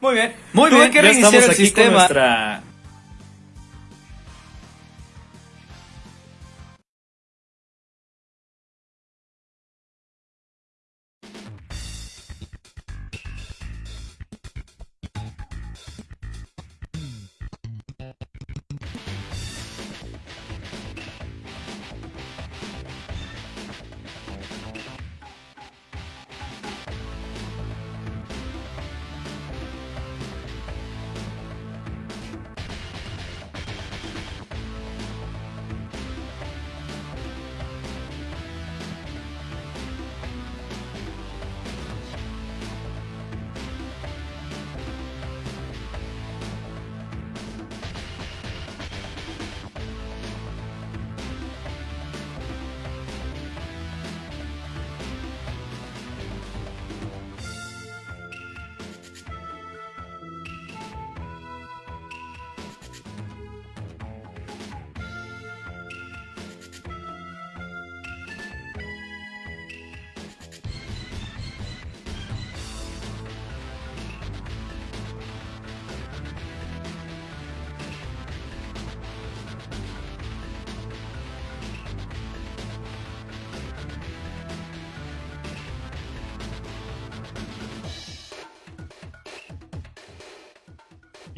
Muy bien. Muy bien, que reiniciar el sistema. nuestra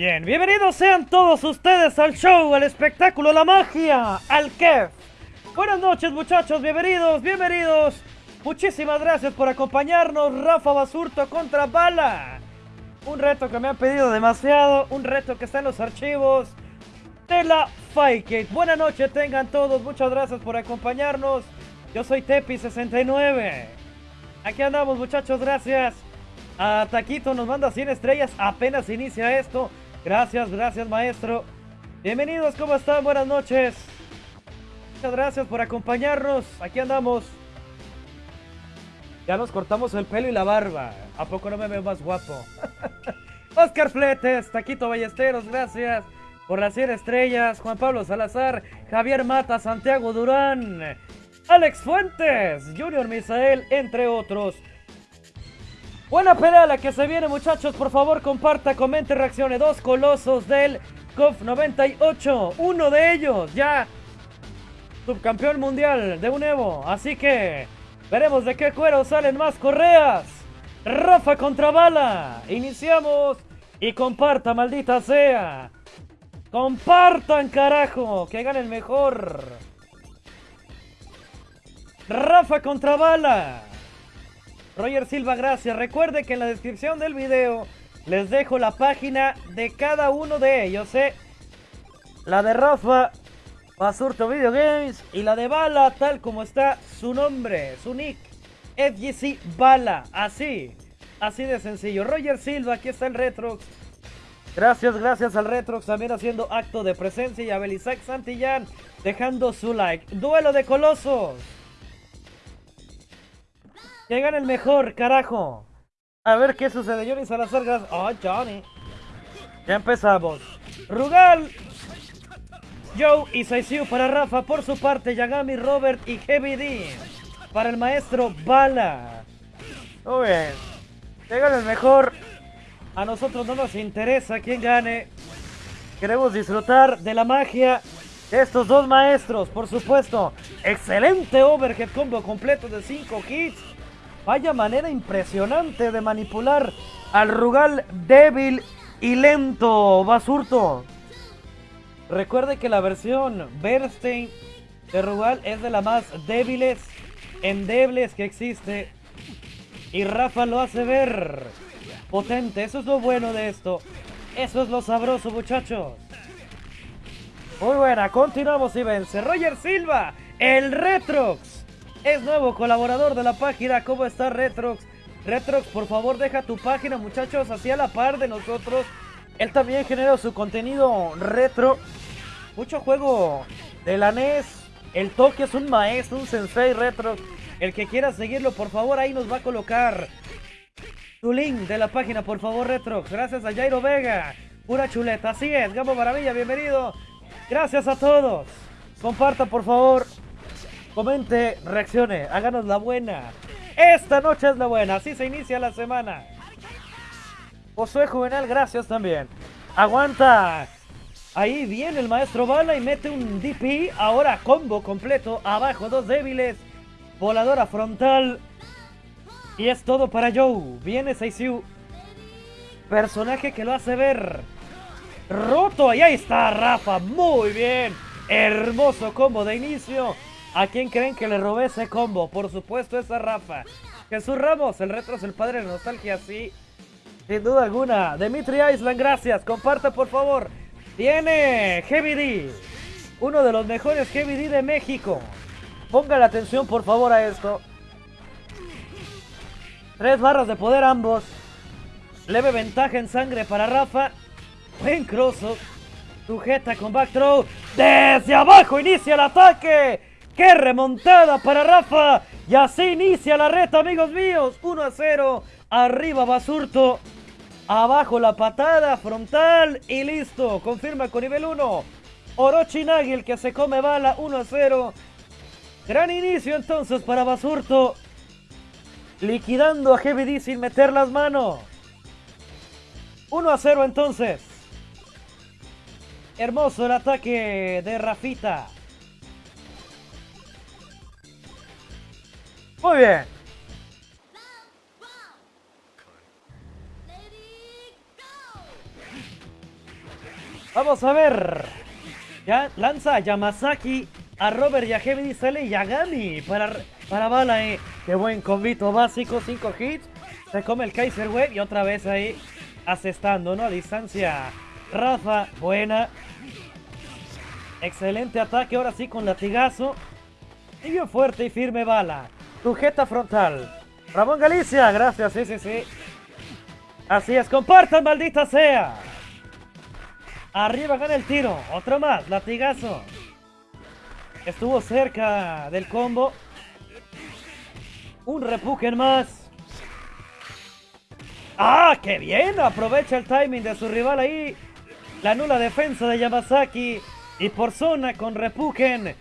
Bien, bienvenidos sean todos ustedes al show, al espectáculo, la magia, al KEF. Buenas noches muchachos, bienvenidos, bienvenidos. Muchísimas gracias por acompañarnos, Rafa Basurto contra Bala. Un reto que me han pedido demasiado, un reto que está en los archivos de la Fightgate. Buenas noches tengan todos, muchas gracias por acompañarnos. Yo soy Tepi69. Aquí andamos muchachos, gracias. A Taquito nos manda 100 estrellas, apenas inicia esto. Gracias, gracias maestro. Bienvenidos, ¿cómo están? Buenas noches. Muchas gracias por acompañarnos. Aquí andamos. Ya nos cortamos el pelo y la barba. ¿A poco no me veo más guapo? Oscar Fletes, Taquito Ballesteros, gracias por las 100 estrellas. Juan Pablo Salazar, Javier Mata, Santiago Durán, Alex Fuentes, Junior Misael, entre otros. Buena pelea la que se viene, muchachos. Por favor, comparta, comente, reaccione. Dos colosos del COF 98. Uno de ellos ya subcampeón mundial de un Evo. Así que veremos de qué cuero salen más correas. Rafa contra bala. Iniciamos y comparta, maldita sea. Compartan, carajo. Que gane el mejor. Rafa contra bala. Roger Silva, gracias. Recuerde que en la descripción del video les dejo la página de cada uno de ellos, ¿eh? La de Rafa, Basurto Video Games, y la de Bala, tal como está su nombre, su nick, FGC Bala, así, así de sencillo. Roger Silva, aquí está el Retrox. Gracias, gracias al Retrox también haciendo acto de presencia y a Belisac Santillán dejando su like. Duelo de colosos. Que el mejor, carajo. A ver qué sucede. Johnny Salazar. Oh, Johnny. Ya empezamos. Rugal. Joe y Saisiu para Rafa. Por su parte, Yagami, Robert y Heavy D. Para el maestro Bala. Muy bien. Que el mejor. A nosotros no nos interesa quién gane. Queremos disfrutar de la magia de estos dos maestros, por supuesto. Excelente overhead combo completo de 5 hits. Vaya manera impresionante de manipular al Rugal débil y lento, Basurto. Recuerde que la versión Bernstein de Rugal es de las más débiles, endebles que existe. Y Rafa lo hace ver potente. Eso es lo bueno de esto. Eso es lo sabroso, muchachos. Muy buena, continuamos y vence. Roger Silva, el Retrox es nuevo colaborador de la página. ¿Cómo está Retrox? Retrox, por favor, deja tu página, muchachos, así a la par de nosotros. Él también genera su contenido retro. Mucho juego de la NES. El toque es un maestro, un sensei Retrox. El que quiera seguirlo, por favor, ahí nos va a colocar su link de la página, por favor, Retrox. Gracias a Jairo Vega. Pura chuleta. Así es, Gabo Maravilla, bienvenido. Gracias a todos. Comparta, por favor, Comente, reaccione, háganos la buena. Esta noche es la buena, así se inicia la semana. Josué Juvenal, gracias también. Aguanta. Ahí viene el maestro Bala y mete un DP. Ahora combo completo. Abajo dos débiles. Voladora frontal. Y es todo para Joe. Viene Seisiu. Personaje que lo hace ver roto. Y ahí está Rafa. Muy bien. Hermoso combo de inicio. ¿A quién creen que le robé ese combo? Por supuesto, esa Rafa. Jesús Ramos, el retro es el padre de nostalgia, sí. Sin duda alguna. Dimitri Island, gracias. Comparta, por favor. Tiene Heavy D. Uno de los mejores Heavy D de México. Ponga la atención, por favor, a esto. Tres barras de poder ambos. Leve ventaja en sangre para Rafa. Buen cross. Sujeta con back throw. Desde abajo inicia el ataque. ¡Qué remontada para Rafa! Y así inicia la reta, amigos míos. 1 a 0. Arriba Basurto. Abajo la patada frontal y listo. Confirma con nivel 1. Orochi Nagi, el que se come bala. 1 a 0. Gran inicio entonces para Basurto. Liquidando a Heavy D sin meter las manos. 1 a 0 entonces. Hermoso el ataque de Rafita. Muy bien. Vamos a ver. Ya lanza a Yamazaki, a Robert y a Heavy sale Yagami para, para bala. Eh. Qué buen convito básico, 5 hits. Se come el Kaiser Web y otra vez ahí asestando, ¿no? A distancia. Rafa, buena. Excelente ataque, ahora sí con latigazo. Y bien fuerte y firme bala. Sujeta frontal. Ramón Galicia, gracias, sí, sí, sí. Así es, compartan, maldita sea. Arriba gana el tiro. Otro más, latigazo. Estuvo cerca del combo. Un repujen más. ¡Ah, qué bien! Aprovecha el timing de su rival ahí. La nula defensa de Yamazaki. Y por zona con repujen.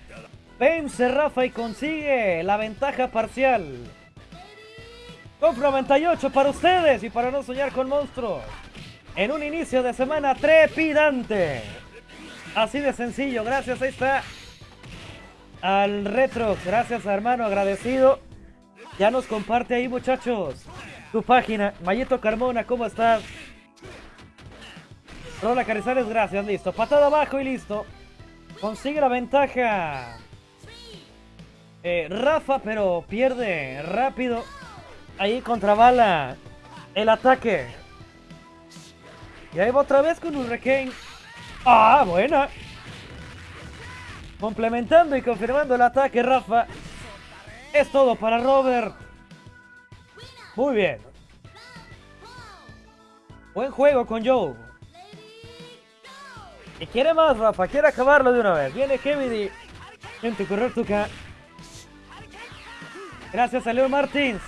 Vence Rafa y consigue la ventaja parcial. Con 98 para ustedes y para no soñar con monstruos. En un inicio de semana trepidante. Así de sencillo. Gracias, ahí está. Al retro. Gracias, hermano. Agradecido. Ya nos comparte ahí, muchachos. Tu página. Mayito Carmona, ¿cómo estás? Rola Carizares, gracias. Listo. Patada abajo y listo. Consigue la ventaja. Eh, Rafa, pero pierde rápido. Ahí contra bala el ataque. Y ahí va otra vez con Hurricane. ¡Ah, buena! Complementando y confirmando el ataque, Rafa. Es todo para Robert. Muy bien. Buen juego con Joe. Y quiere más, Rafa. Quiere acabarlo de una vez. Viene Kevin Gente, correr tu Gracias a Leo Martins.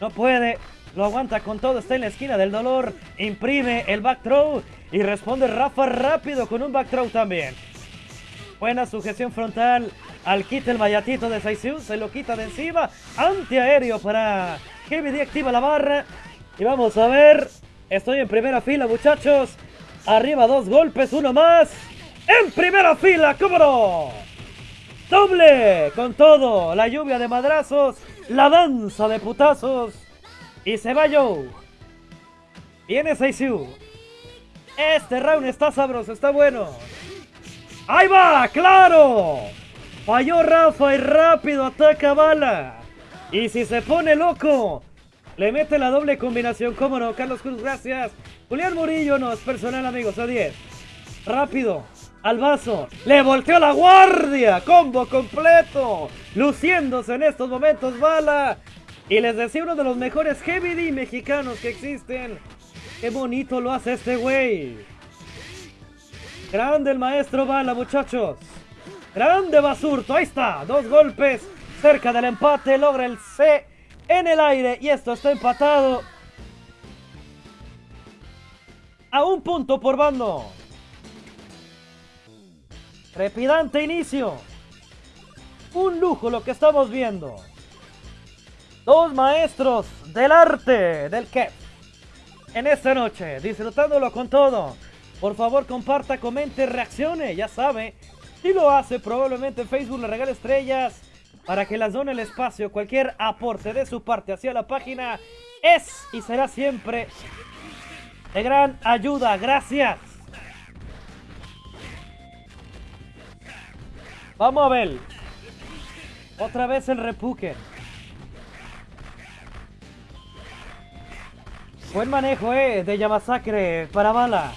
No puede. Lo aguanta con todo. Está en la esquina del dolor. Imprime el back throw. Y responde Rafa rápido con un back throw también. Buena sujeción frontal. Al quita el mayatito de Saisiu. Se lo quita de encima. Antiaéreo para Heavy D. Activa la barra. Y vamos a ver. Estoy en primera fila, muchachos. Arriba dos golpes. Uno más. En primera fila. ¡Cómo no! Doble con todo, la lluvia de madrazos, la danza de putazos. Y se va Joe. Viene Seisiu. Este round está sabroso, está bueno. ¡Ahí va! ¡Claro! Falló Rafa y rápido ataca Bala. Y si se pone loco, le mete la doble combinación. ¿Cómo no? Carlos Cruz, gracias. Julián Murillo no es personal, amigos. A 10. Rápido al vaso. Le volteó la guardia. Combo completo. Luciéndose en estos momentos Bala. Y les decía uno de los mejores Heavy D mexicanos que existen. Qué bonito lo hace este güey. Grande el maestro Bala, muchachos. Grande Basurto. Ahí está. Dos golpes cerca del empate. Logra el C en el aire. Y esto está empatado. A un punto por bando. Trepidante inicio. Un lujo lo que estamos viendo. Dos maestros del arte del que en esta noche, disfrutándolo con todo. Por favor, comparta, comente, reaccione, ya sabe. Si lo hace, probablemente en Facebook le regale estrellas para que las done el espacio. Cualquier aporte de su parte hacia la página es y será siempre de gran ayuda. Gracias. Vamos a ver. Otra vez el repuque. Buen manejo, eh, de Yamasacre para bala.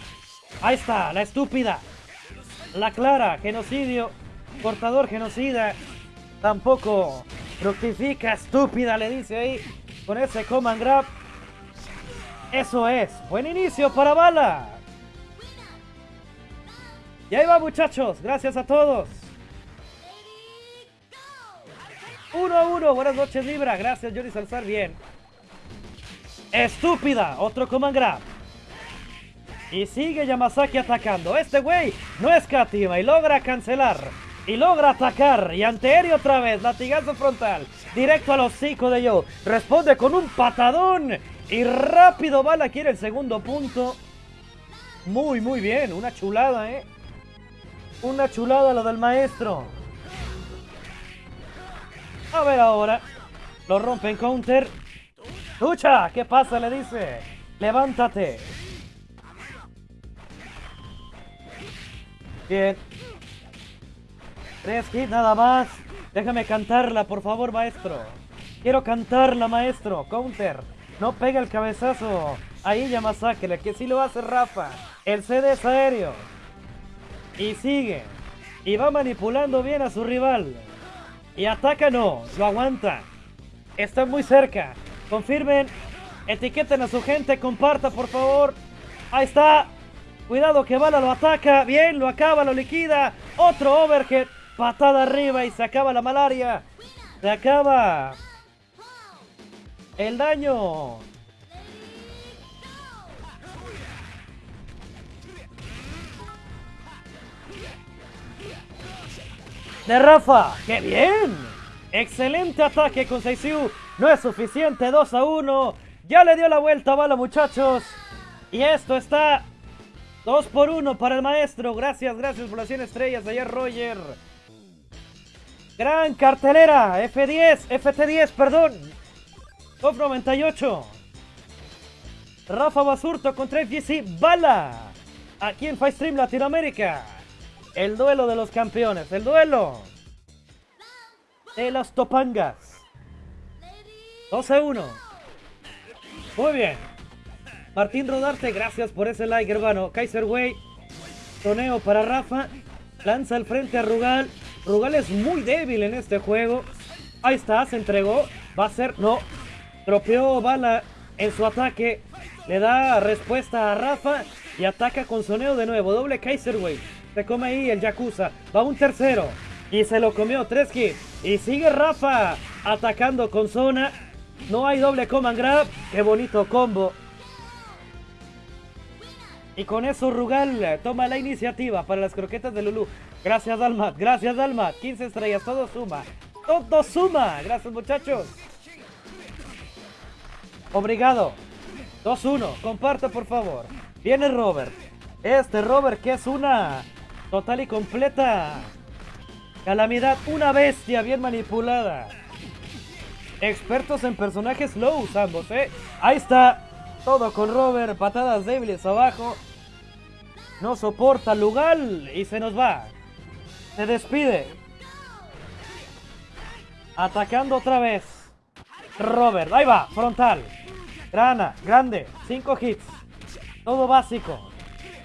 Ahí está, la estúpida. La clara, genocidio. Cortador genocida. Tampoco fructifica, estúpida, le dice ahí. Con ese command grab. Eso es. Buen inicio para bala. Y ahí va, muchachos. Gracias a todos. 1 a 1. Buenas noches, Libra. Gracias, Johnny Salzar. Bien. Estúpida. Otro command grab. Y sigue Yamazaki atacando. Este güey no escatima y logra cancelar. Y logra atacar. Y anteaéreo otra vez. Latigazo frontal. Directo al hocico de Joe. Responde con un patadón. Y rápido Bala quiere el segundo punto. Muy, muy bien. Una chulada, ¿eh? Una chulada lo del maestro. A ver ahora. Lo rompe en counter. ¡Lucha! ¿Qué pasa? Le dice. Levántate. Bien. Tres hits nada más. Déjame cantarla, por favor, maestro. Quiero cantarla, maestro. Counter. No pega el cabezazo. Ahí ya masacre, que sí lo hace Rafa. El CD es aéreo. Y sigue. Y va manipulando bien a su rival. Y ataca lo aguanta. Está muy cerca. Confirmen. Etiqueten a su gente. Comparta, por favor. Ahí está. Cuidado que Bala lo ataca. Bien, lo acaba, lo liquida. Otro overhead. Patada arriba y se acaba la malaria. Se acaba. El daño. De Rafa. ¡Qué bien! Excelente ataque con Seisiu. No es suficiente. 2 a 1. Ya le dio la vuelta a bala, muchachos. Y esto está 2 por 1 para el maestro. Gracias, gracias por las 100 estrellas. Ayer Roger. Gran cartelera. F10, FT10, perdón. Top 98. Rafa Basurto contra FGC Bala. Aquí en Stream Latinoamérica. El duelo de los campeones. El duelo de los Topangas. 12 1. Muy bien. Martín Rodarte, gracias por ese like, hermano. Kaiser Way. Toneo para Rafa. Lanza al frente a Rugal. Rugal es muy débil en este juego. Ahí está, se entregó. Va a ser. No. Tropeó bala en su ataque. Le da respuesta a Rafa. Y ataca con soneo de nuevo. Doble Kaiser Way. Se come ahí el Yakuza. Va un tercero. Y se lo comió. Tres hits. Y sigue Rafa atacando con zona. No hay doble command grab. Qué bonito combo. Y con eso Rugal toma la iniciativa para las croquetas de Lulu. Gracias Dalmat, gracias Dalmat. 15 estrellas, todo suma. Todo suma. Gracias muchachos. Obrigado. 2-1. Comparta por favor. Viene Robert. Este Robert que es una total y completa calamidad. Una bestia bien manipulada. Expertos en personajes low ambos, ¿eh? Ahí está. Todo con Robert. Patadas débiles abajo. No soporta Lugal y se nos va. Se despide. Atacando otra vez. Robert, ahí va, frontal. Grana, grande, 5 hits. Todo básico.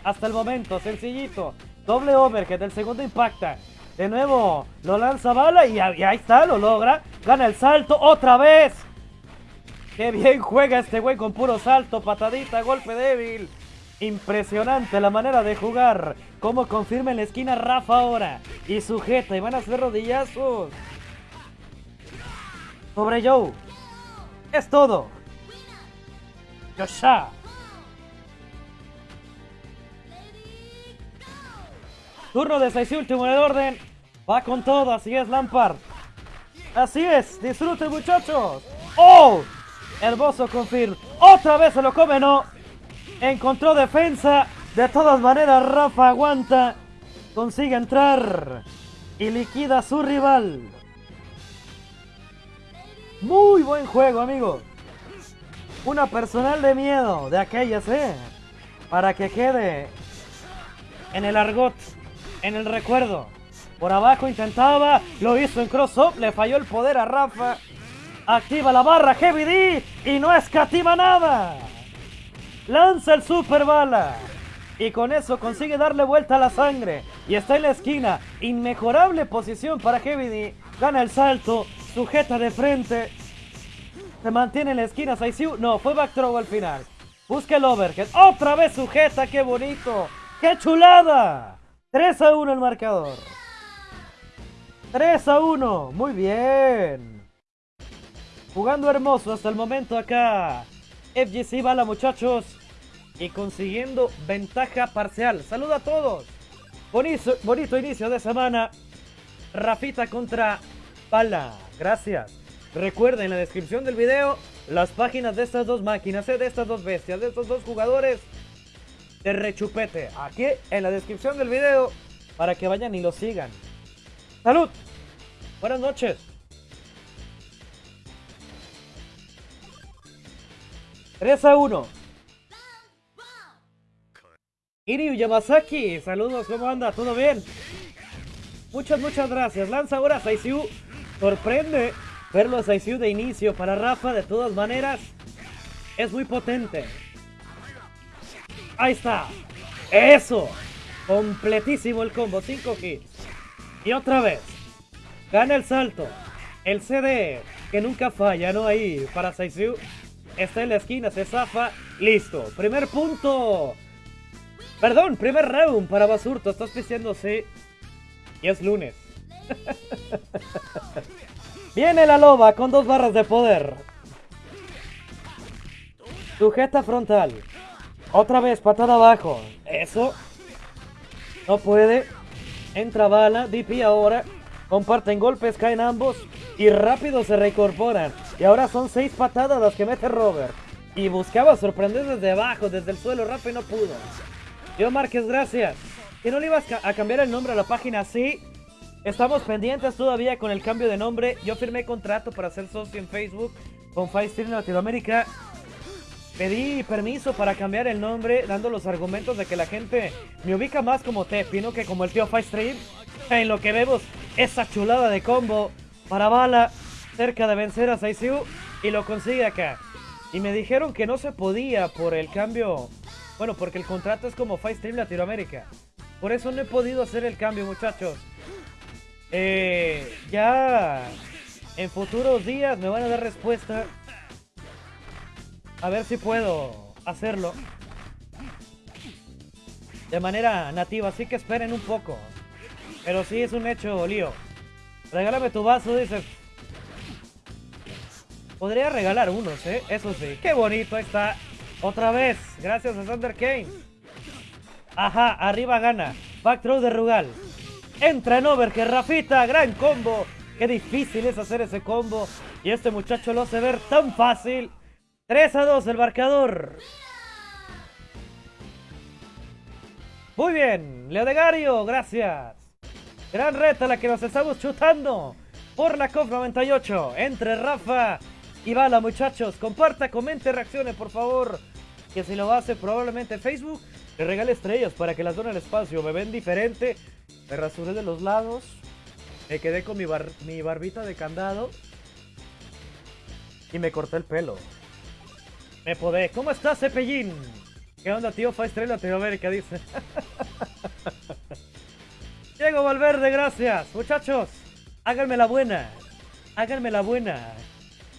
Hasta el momento, sencillito. Doble overhead, el segundo impacta. De nuevo, lo lanza bala y, y ahí está, lo logra. Gana el salto otra vez. Qué bien juega este güey con puro salto, patadita, golpe débil. Impresionante la manera de jugar. Como confirma en la esquina Rafa ahora. Y sujeta y van a hacer rodillazos. Sobre Joe. Es todo. Yosha. Turno de 6 último en el orden. Va con todo, así es Lampard. Así es, disfruten muchachos. ¡Oh! Hermoso confirm. Otra vez se lo come, no. Encontró defensa. De todas maneras, Rafa aguanta. Consigue entrar. Y liquida a su rival. Muy buen juego, amigo. Una personal de miedo de aquellas, ¿eh? Para que quede en el argot, en el recuerdo. Por abajo intentaba, lo hizo en cross-up, le falló el poder a Rafa. Activa la barra Heavy D y no escatima nada. Lanza el super bala. Y con eso consigue darle vuelta a la sangre. Y está en la esquina. Inmejorable posición para Heavy D. Gana el salto. Sujeta de frente. Se mantiene en la esquina. Saisiu. No, fue back throw al final. Busca el overhead. Otra vez sujeta. ¡Qué bonito! ¡Qué chulada! 3 a 1 el marcador. 3 a 1. Muy bien. Jugando hermoso hasta el momento acá. FGC bala muchachos. Y consiguiendo ventaja parcial. Saluda a todos. Bonito, inicio de semana. Rafita contra Bala. Gracias. Recuerden en la descripción del video las páginas de estas dos máquinas, eh, de estas dos bestias, de estos dos jugadores de rechupete. Aquí en la descripción del video para que vayan y lo sigan. ¡Salud! Buenas noches. ¡3 a 1! Iryu Yamazaki, saludos, ¿cómo anda? ¿Todo bien? Muchas, muchas gracias. Lanza ahora a. Sorprende verlo a Saisiu de inicio para Rafa, de todas maneras. Es muy potente. Ahí está. Eso. Completísimo el combo. 5 hits. Y otra vez. Gana el salto. El CD. Que nunca falla, ¿no? Ahí para Saisiu. Está en la esquina. Se zafa. Listo. Primer punto. Perdón. Primer round para Basurto. Estás pisteándose. Y es lunes. Viene la loba con dos barras de poder. Sujeta frontal. Otra vez, patada abajo. Eso. No puede. Entra bala. DP ahora. Comparten golpes, caen ambos. Y rápido se reincorporan. Y ahora son seis patadas las que mete Robert. Y buscaba sorprender desde abajo, desde el suelo. Rafa y no pudo. Yo Márquez, gracias. ¿Que no le ibas a cambiar el nombre a la página? Sí. Estamos pendientes todavía con el cambio de nombre. Yo firmé contrato para ser socio en Facebook con Firestream Latinoamérica. Pedí permiso para cambiar el nombre, dando los argumentos de que la gente me ubica más como Tepi, no que como el tío Firestream. En lo que vemos esa chulada de combo para Bala, cerca de vencer a Saisiu, y lo consigue acá. Y me dijeron que no se podía por el cambio, bueno, porque el contrato es como Firestream Latinoamérica. Por eso no he podido hacer el cambio, muchachos. Eh, ya en futuros días me van a dar respuesta a ver si puedo hacerlo. De manera nativa, así que esperen un poco. Pero sí es un hecho, lío. Regálame tu vaso, dice. Podría regalar unos, ¿eh? Eso sí. Qué bonito, está. Otra vez, gracias a Thunder Kane. Ajá, arriba gana. Back throw de Rugal. Entra en que Rafita, gran combo. Qué difícil es hacer ese combo. Y este muchacho lo hace ver tan fácil. 3 a 2 el marcador. Muy bien, Leodegario, gracias. Gran reta la que nos estamos chutando por la COP 98 entre Rafa y Bala, muchachos. Comparta, comente, reaccione, por favor. Que si lo hace probablemente en Facebook, le regale estrellas para que las donen el espacio. Me ven diferente. Me rasuré de los lados. Me quedé con mi, mi barbita de candado. Y me corté el pelo. Me podé. ¿Cómo estás, Cepellín? ¿Qué onda, tío? Faistre Latinoamérica, dice. Diego Valverde, gracias. Muchachos, háganme la buena. Háganme la buena.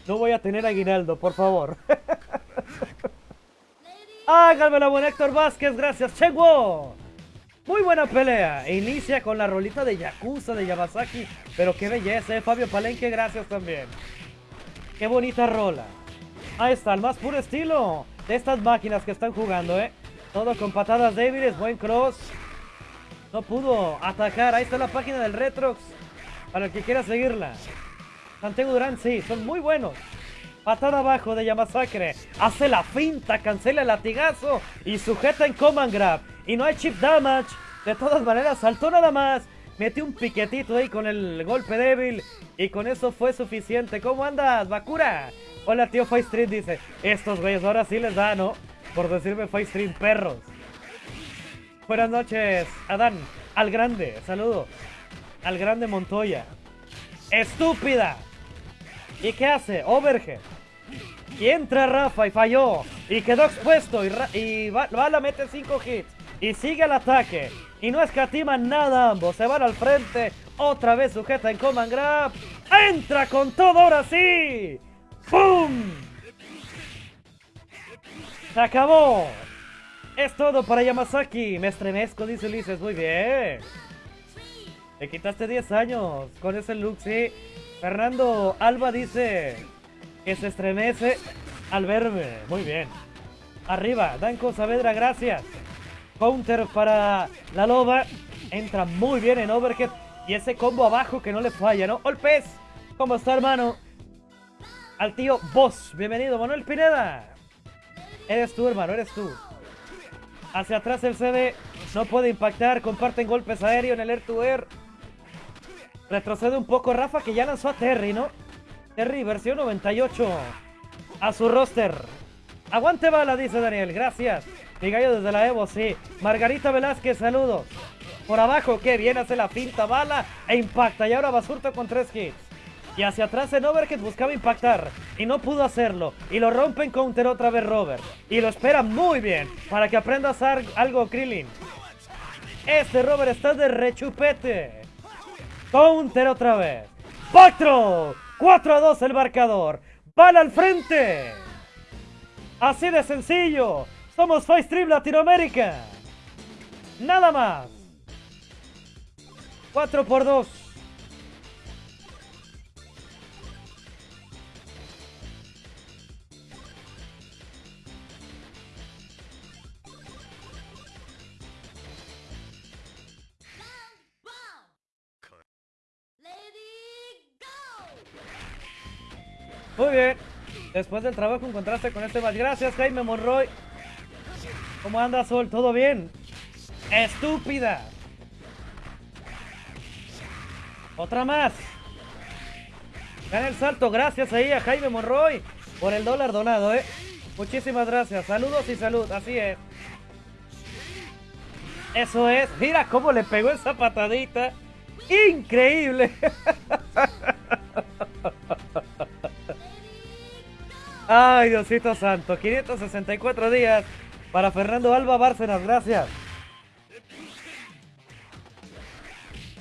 No voy a tener aguinaldo, por favor. háganme la buena, Héctor Vázquez, gracias. Chegwo. Muy buena pelea. Inicia con la rolita de Yakuza de Yamazaki. Pero qué belleza, eh. Fabio Palenque, gracias también. Qué bonita rola. Ahí está, el más puro estilo de estas máquinas que están jugando, ¿eh? Todo con patadas débiles, buen cross. No pudo atacar. Ahí está la página del Retrox. Para el que quiera seguirla. Santiago Durán, sí, son muy buenos. Patada abajo de Yamasacre. Hace la finta, cancela el latigazo y sujeta en command grab. Y no hay chip damage. De todas maneras, saltó nada más. Metió un piquetito ahí con el golpe débil. Y con eso fue suficiente. ¿Cómo andas, Bakura? Hola, tío Fight Street dice. Estos güeyes ahora sí les da, ¿no? Por decirme Fight Street perros. Buenas noches, Adán. Al grande, saludo. Al grande Montoya. ¡Estúpida! ¿Y qué hace? Overhead. Y entra Rafa y falló. Y quedó expuesto. Y, y Bala mete 5 hits. Y sigue el ataque. Y no escatiman nada ambos. Se van al frente. Otra vez sujeta en Command Grab. ¡Entra con todo ahora sí! ¡Pum! ¡Se acabó! Es todo para Yamazaki. Me estremezco, dice Ulises. Muy bien. Le quitaste 10 años con ese look, sí. Fernando Alba dice que se estremece al verme. Muy bien. Arriba, Danko Saavedra, gracias. Counter para la loba. Entra muy bien en overhead. Y ese combo abajo que no le falla, ¿no? Olpez, ¿cómo está, hermano? Al tío Boss. Bienvenido, Manuel Pineda. Eres tú, hermano, eres tú. Hacia atrás el CD. No puede impactar. Comparten golpes aéreos en el air to air. Retrocede un poco Rafa que ya lanzó a Terry, ¿no? Terry, versión 98. A su roster. Aguante bala, dice Daniel. Gracias. Mi gallo desde la Evo, sí. Margarita Velázquez, saludos. Por abajo, qué bien hace la pinta bala e impacta. Y ahora Basurto con tres hits. Y hacia atrás en Overhead buscaba impactar. Y no pudo hacerlo. Y lo rompe en counter otra vez Robert. Y lo espera muy bien. Para que aprenda a hacer algo Krillin. Este Robert está de rechupete. Counter otra vez. Pactro. 4 a 2 el marcador. Bala al frente. Así de sencillo. Somos Fight Stream Latinoamérica. Nada más. 4 por 2. Muy bien. Después del trabajo encontraste con este más. Gracias, Jaime Monroy. ¿Cómo anda, Sol? ¿Todo bien? ¡Estúpida! Otra más. Gana el salto. Gracias ahí a Jaime Monroy por el dólar donado, ¿eh? Muchísimas gracias. Saludos y salud. Así es. Eso es. Mira cómo le pegó esa patadita. Increíble. Ay, Diosito Santo. 564 días para Fernando Alba Bárcenas. Gracias.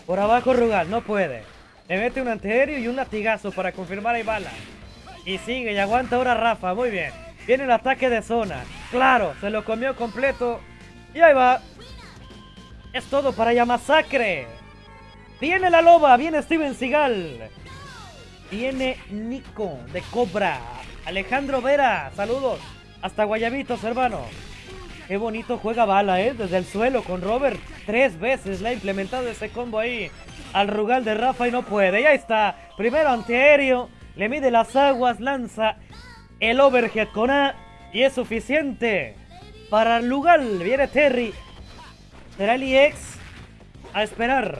Por abajo Rugal. No puede. Le mete un antiaéreo y un latigazo para confirmar ahí bala. Y sigue y aguanta ahora Rafa. Muy bien. Viene el ataque de zona. Claro, se lo comió completo. Y ahí va. Es todo para Yamasacre. Viene la loba. Viene Steven Seagal. Viene Nico de Cobra. Alejandro Vera, saludos. Hasta Guayabitos, hermano. Qué bonito juega bala, ¿eh? Desde el suelo con Robert. Tres veces le ha implementado ese combo ahí al Rugal de Rafa y no puede. Ya está. Primero antiaéreo. Le mide las aguas, lanza el overhead con A. Y es suficiente para el Rugal. Viene Terry. Será el EX. A esperar.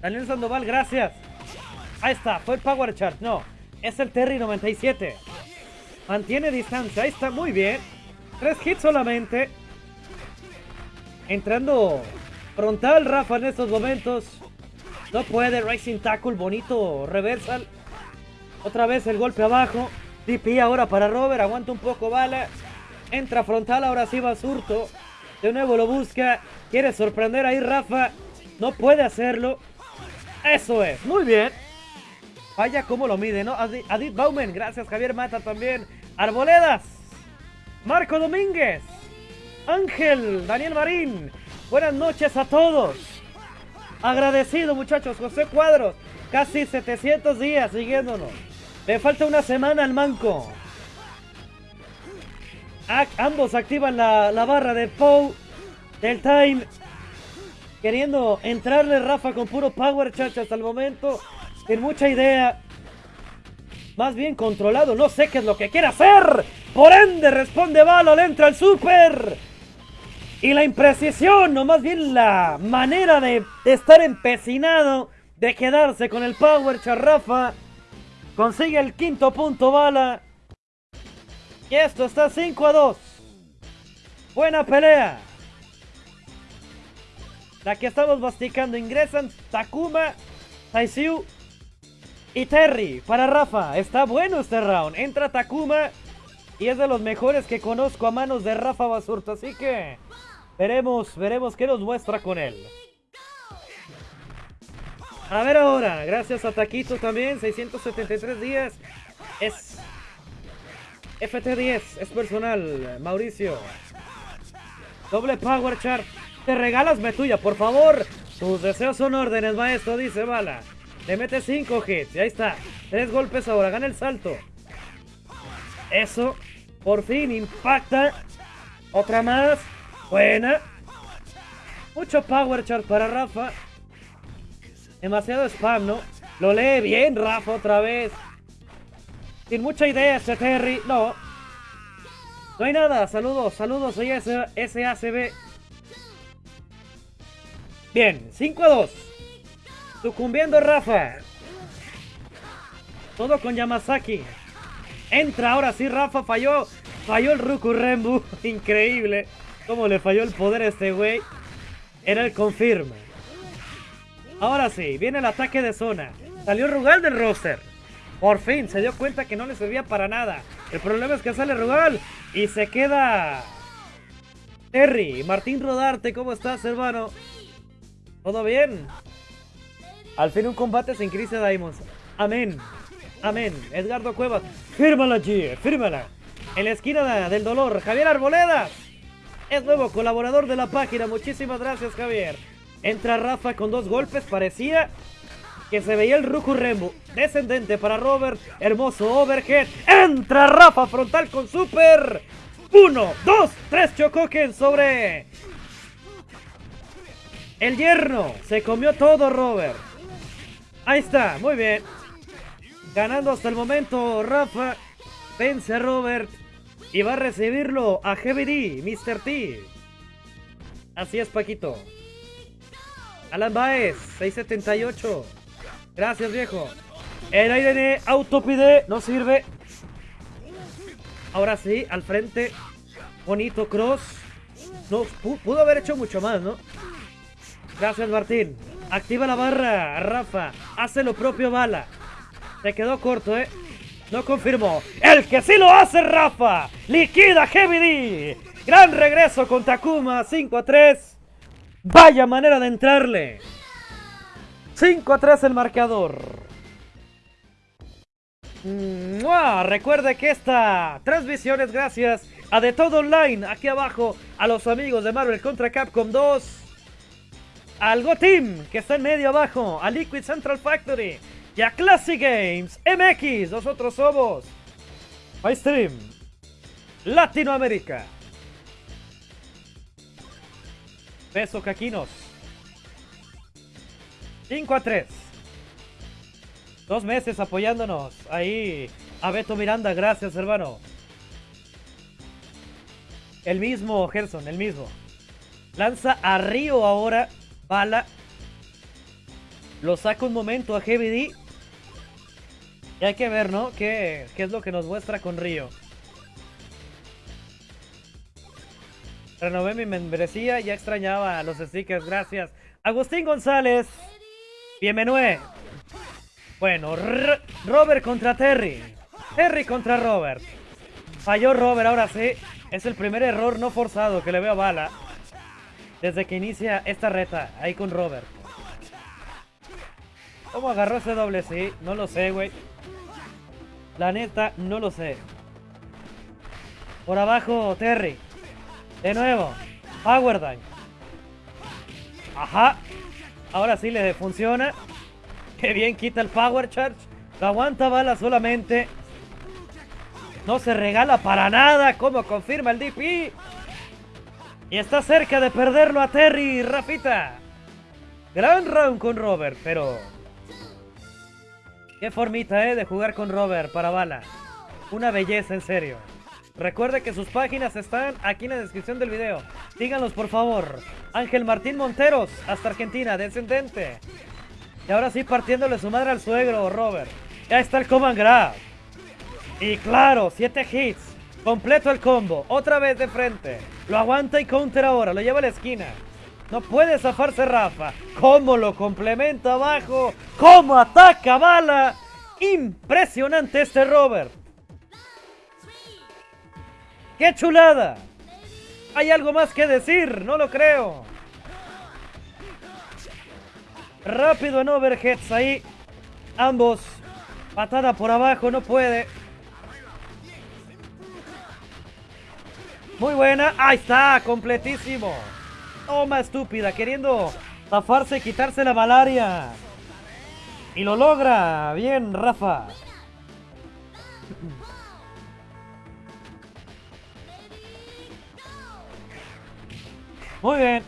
Daniel Sandoval, gracias. Ahí está. Fue el Power Chart. No. Es el Terry 97. Mantiene distancia. Ahí está, muy bien. Tres hits solamente. Entrando frontal Rafa en estos momentos. No puede. Racing Tackle, bonito reversal. Otra vez el golpe abajo. DP ahora para Robert. Aguanta un poco bala. Entra frontal. Ahora sí va Surto. De nuevo lo busca. Quiere sorprender ahí Rafa. No puede hacerlo. Eso es. Muy bien. Vaya cómo lo mide, ¿no? Adit Baumen, gracias Javier Mata también. Arboledas. Marco Domínguez. Ángel, Daniel Marín. Buenas noches a todos. Agradecido muchachos, José Cuadros. Casi 700 días siguiéndonos. Le falta una semana al manco. ambos activan la, la barra de Pou del Time. Queriendo entrarle Rafa con puro power, chacha, hasta el momento. Sin mucha idea. más bien controlado. No sé qué es lo que quiere hacer. Por ende, responde le entra el super. Y la imprecisión, o más bien la manera de estar empecinado, de quedarse con el power charrafa. Consigue el quinto punto Bala. Y esto está 5 a 2. Buena pelea. La que estamos masticando ingresan Takuma, Taisiu y Terry para Rafa. Está bueno este round. Entra Takuma y es de los mejores que conozco a manos de Rafa Basurto. Así que veremos, veremos qué nos muestra con él. A ver ahora, gracias a Taquito también, 673 días. Es FT10, es personal, Mauricio. Doble Power Chart. Te regalas tuya, por favor. Tus deseos son órdenes, maestro, dice Bala. Le mete 5 hits. Y ahí está. Tres golpes ahora. Gana el salto. Eso. Por fin impacta. Otra más. Buena. Mucho power chart para Rafa. Demasiado spam, ¿no? Lo lee bien Rafa otra vez. Sin mucha idea ese Terry. No. No hay nada. Saludos, saludos. Soy SACB. Bien, 5 a 2. Sucumbiendo Rafa. Todo con Yamazaki. Entra ahora sí, Rafa falló. Falló el Ruku Rembu. Increíble. Cómo le falló el poder a este güey. Era el confirma. Ahora sí, viene el ataque de zona. Salió Rugal del roster. Por fin se dio cuenta que no le servía para nada. El problema es que sale Rugal y se queda Terry. Martín Rodarte, ¿cómo estás, hermano? ¿Todo bien? Al fin un combate sin crisis Diamonds. Amén. Amén. Edgardo Cuevas. Fírmala, G. Fírmala. En la esquina del dolor, Javier Arboleda. Es nuevo colaborador de la página. Muchísimas gracias, Javier. Entra Rafa con dos golpes. Parecía que se veía el Ruku Rembo. Descendente para Robert. Hermoso overhead. Entra Rafa frontal con super. Uno, dos, tres Chocoken sobre el yerno. Se comió todo, Robert. Ahí está, muy bien. Ganando hasta el momento, Rafa. Vence a Robert. Y va a recibirlo a Heavy D, Mr. T. Así es, Paquito. Alan Baez, 678. Gracias, viejo. El aire autopide no sirve. Ahora sí, al frente. Bonito cross. No, pudo haber hecho mucho más, ¿no? Gracias, Martín. Activa la barra, Rafa. Hace lo propio, Bala. Se quedó corto, ¿eh? No confirmó. ¡El que sí lo hace, Rafa! ¡Liquida Heavy D! Gran regreso con Takuma, 5 a 3. Vaya manera de entrarle. 5 a 3 el marcador. Recuerde que esta transmisión es gracias a De Todo Online, aquí abajo, a los amigos de Marvel contra Capcom 2 al Go Team, que está en medio abajo, a Liquid Central Factory y a Classic Games MX. Nosotros somos MyStream Latinoamérica. Beso Caquinos. 5 a 3. Dos meses apoyándonos. Ahí a Beto Miranda, gracias hermano. El mismo Gerson, el mismo. Lanza a Río ahora Bala. Lo saca un momento a Heavy D. Y hay que ver, ¿no? ¿Qué, es lo que nos muestra con Río? Renové mi membresía, ya extrañaba los stickers, gracias. Agustín González, bienvenido. Bueno, Robert contra Terry. Terry contra Robert. Falló Robert, ahora sí. Es el primer error no forzado que le veo a Bala desde que inicia esta reta, ahí con Robert. ¿Cómo agarró ese doble sí? No lo sé, güey. La neta, no lo sé. Por abajo, Terry. De nuevo. Power Dime. Ajá. Ahora sí le funciona. Qué bien quita el Power Charge. Lo aguanta bala solamente. No se regala para nada. Como confirma el DP. Y está cerca de perderlo a Terry, Rafita. Gran round con Robert, pero... Qué formita, ¿eh? De jugar con Robert para bala. Una belleza, en serio. Recuerde que sus páginas están aquí en la descripción del video. Síganlos, por favor. Ángel Martín Monteros, hasta Argentina, descendente. Y ahora sí, partiéndole su madre al suegro, Robert. Ya está el Command Grab. Y claro, 7 hits. Completo el combo. Otra vez de frente. Lo aguanta y counter ahora. Lo lleva a la esquina. No puede zafarse Rafa. ¿Cómo lo complementa abajo? ¿Cómo ataca bala? Impresionante este Robert. ¡Qué chulada! ¿Hay algo más que decir? No lo creo. Rápido en overheads ahí. Ambos. Patada por abajo, no puede. Muy buena. Ahí está, completísimo. Toma estúpida, queriendo zafarse y quitarse la malaria. Y lo logra. Bien, Rafa. Muy bien.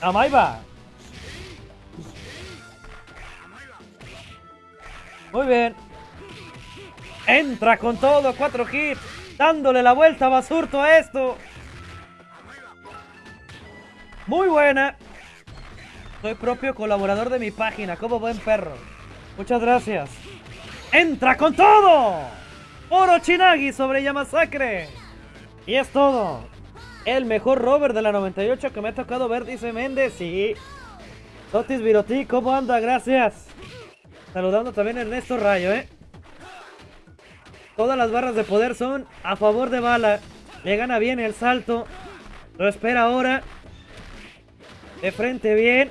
Amaiba. Muy bien. Entra con todo, cuatro hits. Dándole la vuelta a Basurto a esto. Muy buena. Soy propio colaborador de mi página, como buen perro. Muchas gracias. ¡Entra con todo! Oro Chinagi sobre Yamasacre. Y es todo. El mejor rover de la 98 que me ha tocado ver, dice Méndez. Sí. Totis Viroti, ¿cómo anda? Gracias. Saludando también a Ernesto Rayo, ¿eh? Todas las barras de poder son a favor de Bala. Le gana bien el salto. Lo espera ahora. De frente bien.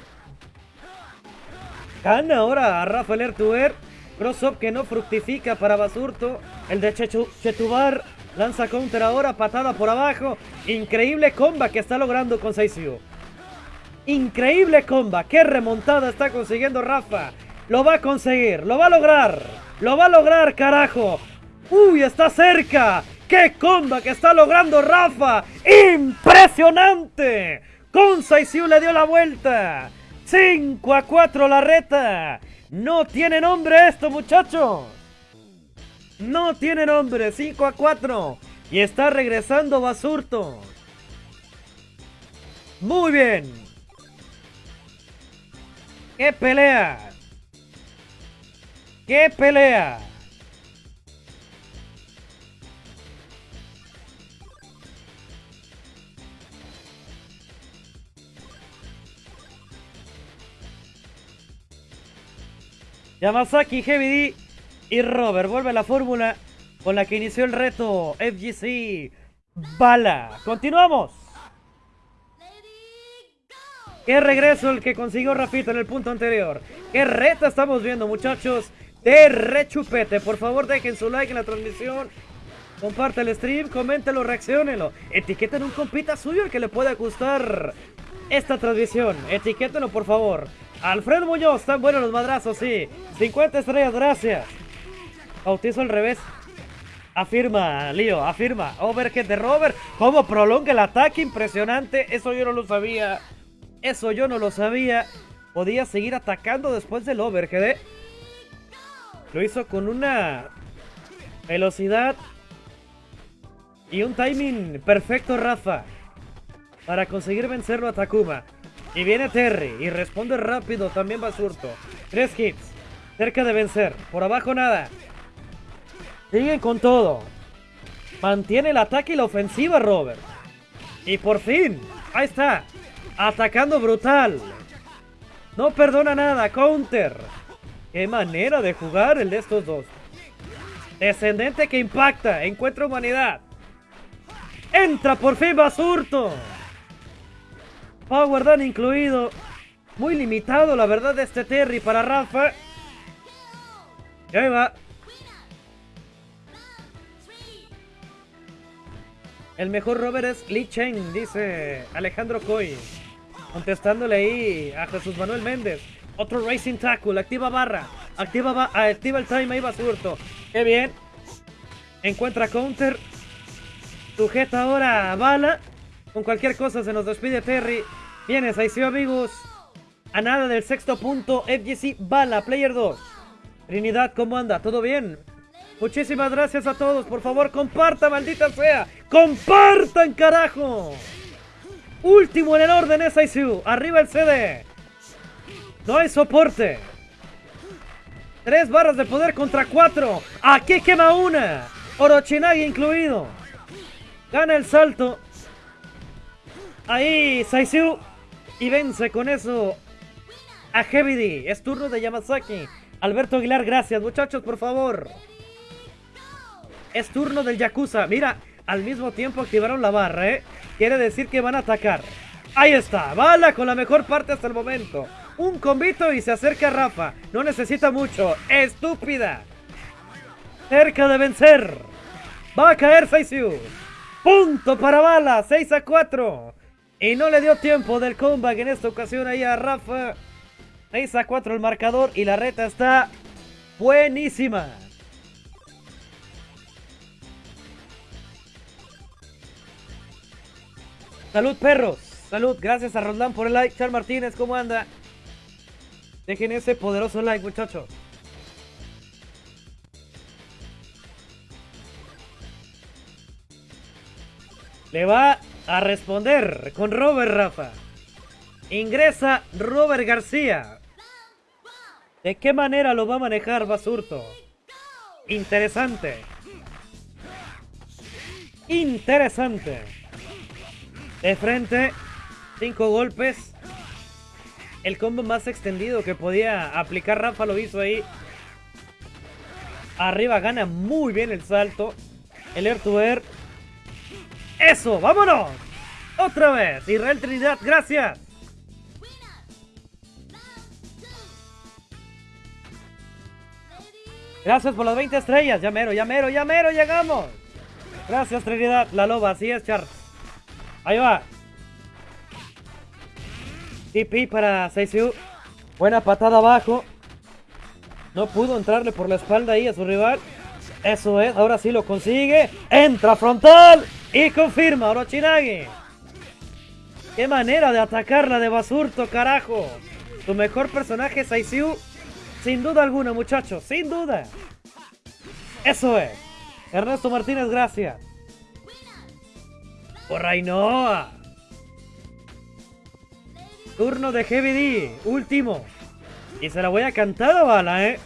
Gana ahora a Rafael Ertuer. Cross-up que no fructifica para Basurto. El de Chetubar lanza counter ahora. Patada por abajo. Increíble comba que está logrando con Saisiu. Increíble comba. Qué remontada está consiguiendo Rafa. Lo va a conseguir. Lo va a lograr. Lo va a lograr, carajo. Uy, está cerca. ¡Qué comba que está logrando Rafa! ¡Impresionante! Con Saisiu le dio la vuelta. 5 a 4 la reta. No tiene nombre esto, muchachos. No tiene nombre. 5 a 4. Y está regresando Basurto. Muy bien. ¡Qué pelea! ¡Qué pelea! Yamazaki, Heavy D y Robert vuelve a la fórmula con la que inició el reto FGC Bala. Continuamos. Qué regreso el que consiguió Rafito en el punto anterior. Qué reta estamos viendo, muchachos. De rechupete. Por favor, dejen su like en la transmisión. Comparte el stream, coméntelo, reaccionenlo. Etiqueten un compita suyo al que le pueda gustar esta transmisión. Etiquétenlo, por favor. Alfredo Muñoz, están buenos los madrazos, sí. 50 estrellas, gracias. Bautizo al revés. Afirma, Lío, afirma. Overhead de Robert. ¿Cómo prolonga el ataque? Impresionante. Eso yo no lo sabía. Eso yo no lo sabía. Podía seguir atacando después del overhead, ¿eh? Lo hizo con una velocidad y un timing perfecto, Rafa. Para conseguir vencerlo a Takuma. Y viene Terry y responde rápido también Basurto. Tres hits. Cerca de vencer. Por abajo nada. Siguen con todo. Mantiene el ataque y la ofensiva Robert. Y por fin. Ahí está. Atacando brutal. No perdona nada. Counter. Qué manera de jugar el de estos dos. Descendente que impacta. Encuentra humanidad. Entra por fin Basurto. Power Dan incluido. Muy limitado, la verdad, de este Terry para Rafa. Y ahí va. El mejor rover es Lee Chen, dice Alejandro Coy. Contestándole ahí a Jesús Manuel Méndez. Otro Racing Tackle, activa barra. Activa, activa el time, ahí va surto. Qué bien. Encuentra counter. Sujeta ahora bala. Con cualquier cosa se nos despide Terry. Vienes, ahí sí amigos. A nada del sexto punto, FGC Bala, Player 2. Trinidad, ¿cómo anda? ¿Todo bien? Muchísimas gracias a todos. Por favor, compartan, maldita sea. ¡Compartan, carajo! Último en el orden es ICU. Arriba el CD. No hay soporte. Tres barras de poder contra cuatro. Aquí quema una. Orochinagi incluido. Gana el salto. Ahí, Saisyu. Y vence con eso a Heavy. Es turno de Yamazaki. Alberto Aguilar, gracias. Muchachos, por favor. Es turno del Yakuza. Mira, al mismo tiempo activaron la barra, ¿eh? Quiere decir que van a atacar. Ahí está. Bala con la mejor parte hasta el momento. Un combito y se acerca a Rafa. No necesita mucho. ¡Estúpida! Cerca de vencer. Va a caer Saisyu. Punto para Bala. 6 a 4. Y no le dio tiempo del comeback en esta ocasión ahí a Rafa. 6 a 4 el marcador y la reta está buenísima. Salud perros. Salud. Gracias a Roland por el like. Char Martínez, ¿cómo anda? Dejen ese poderoso like, muchachos. Le va a responder con Robert Rafa. Ingresa Robert García. ¿De qué manera lo va a manejar Basurto? Interesante. Interesante. De frente, cinco golpes. El combo más extendido que podía aplicar Rafa lo hizo ahí. Arriba gana muy bien el salto. El air to air. ¡Eso! ¡Vámonos! Otra vez. Israel Trinidad, gracias. Gracias por las 20 estrellas. Ya mero, ya llegamos. Gracias, Trinidad. La loba, así es, Char. Ahí va. TP para Seisu. Buena patada abajo. No pudo entrarle por la espalda ahí a su rival. Eso es, ahora sí lo consigue. Entra frontal y confirma Orochinagi. Qué manera de atacarla de Basurto, carajo. Tu mejor personaje es Saisiu. Sin duda alguna, muchachos, sin duda. Eso es. Ernesto Martínez, gracias. Por Rainoa. Turno de Heavy D. Último. Y se la voy a cantar a bala, ¿eh?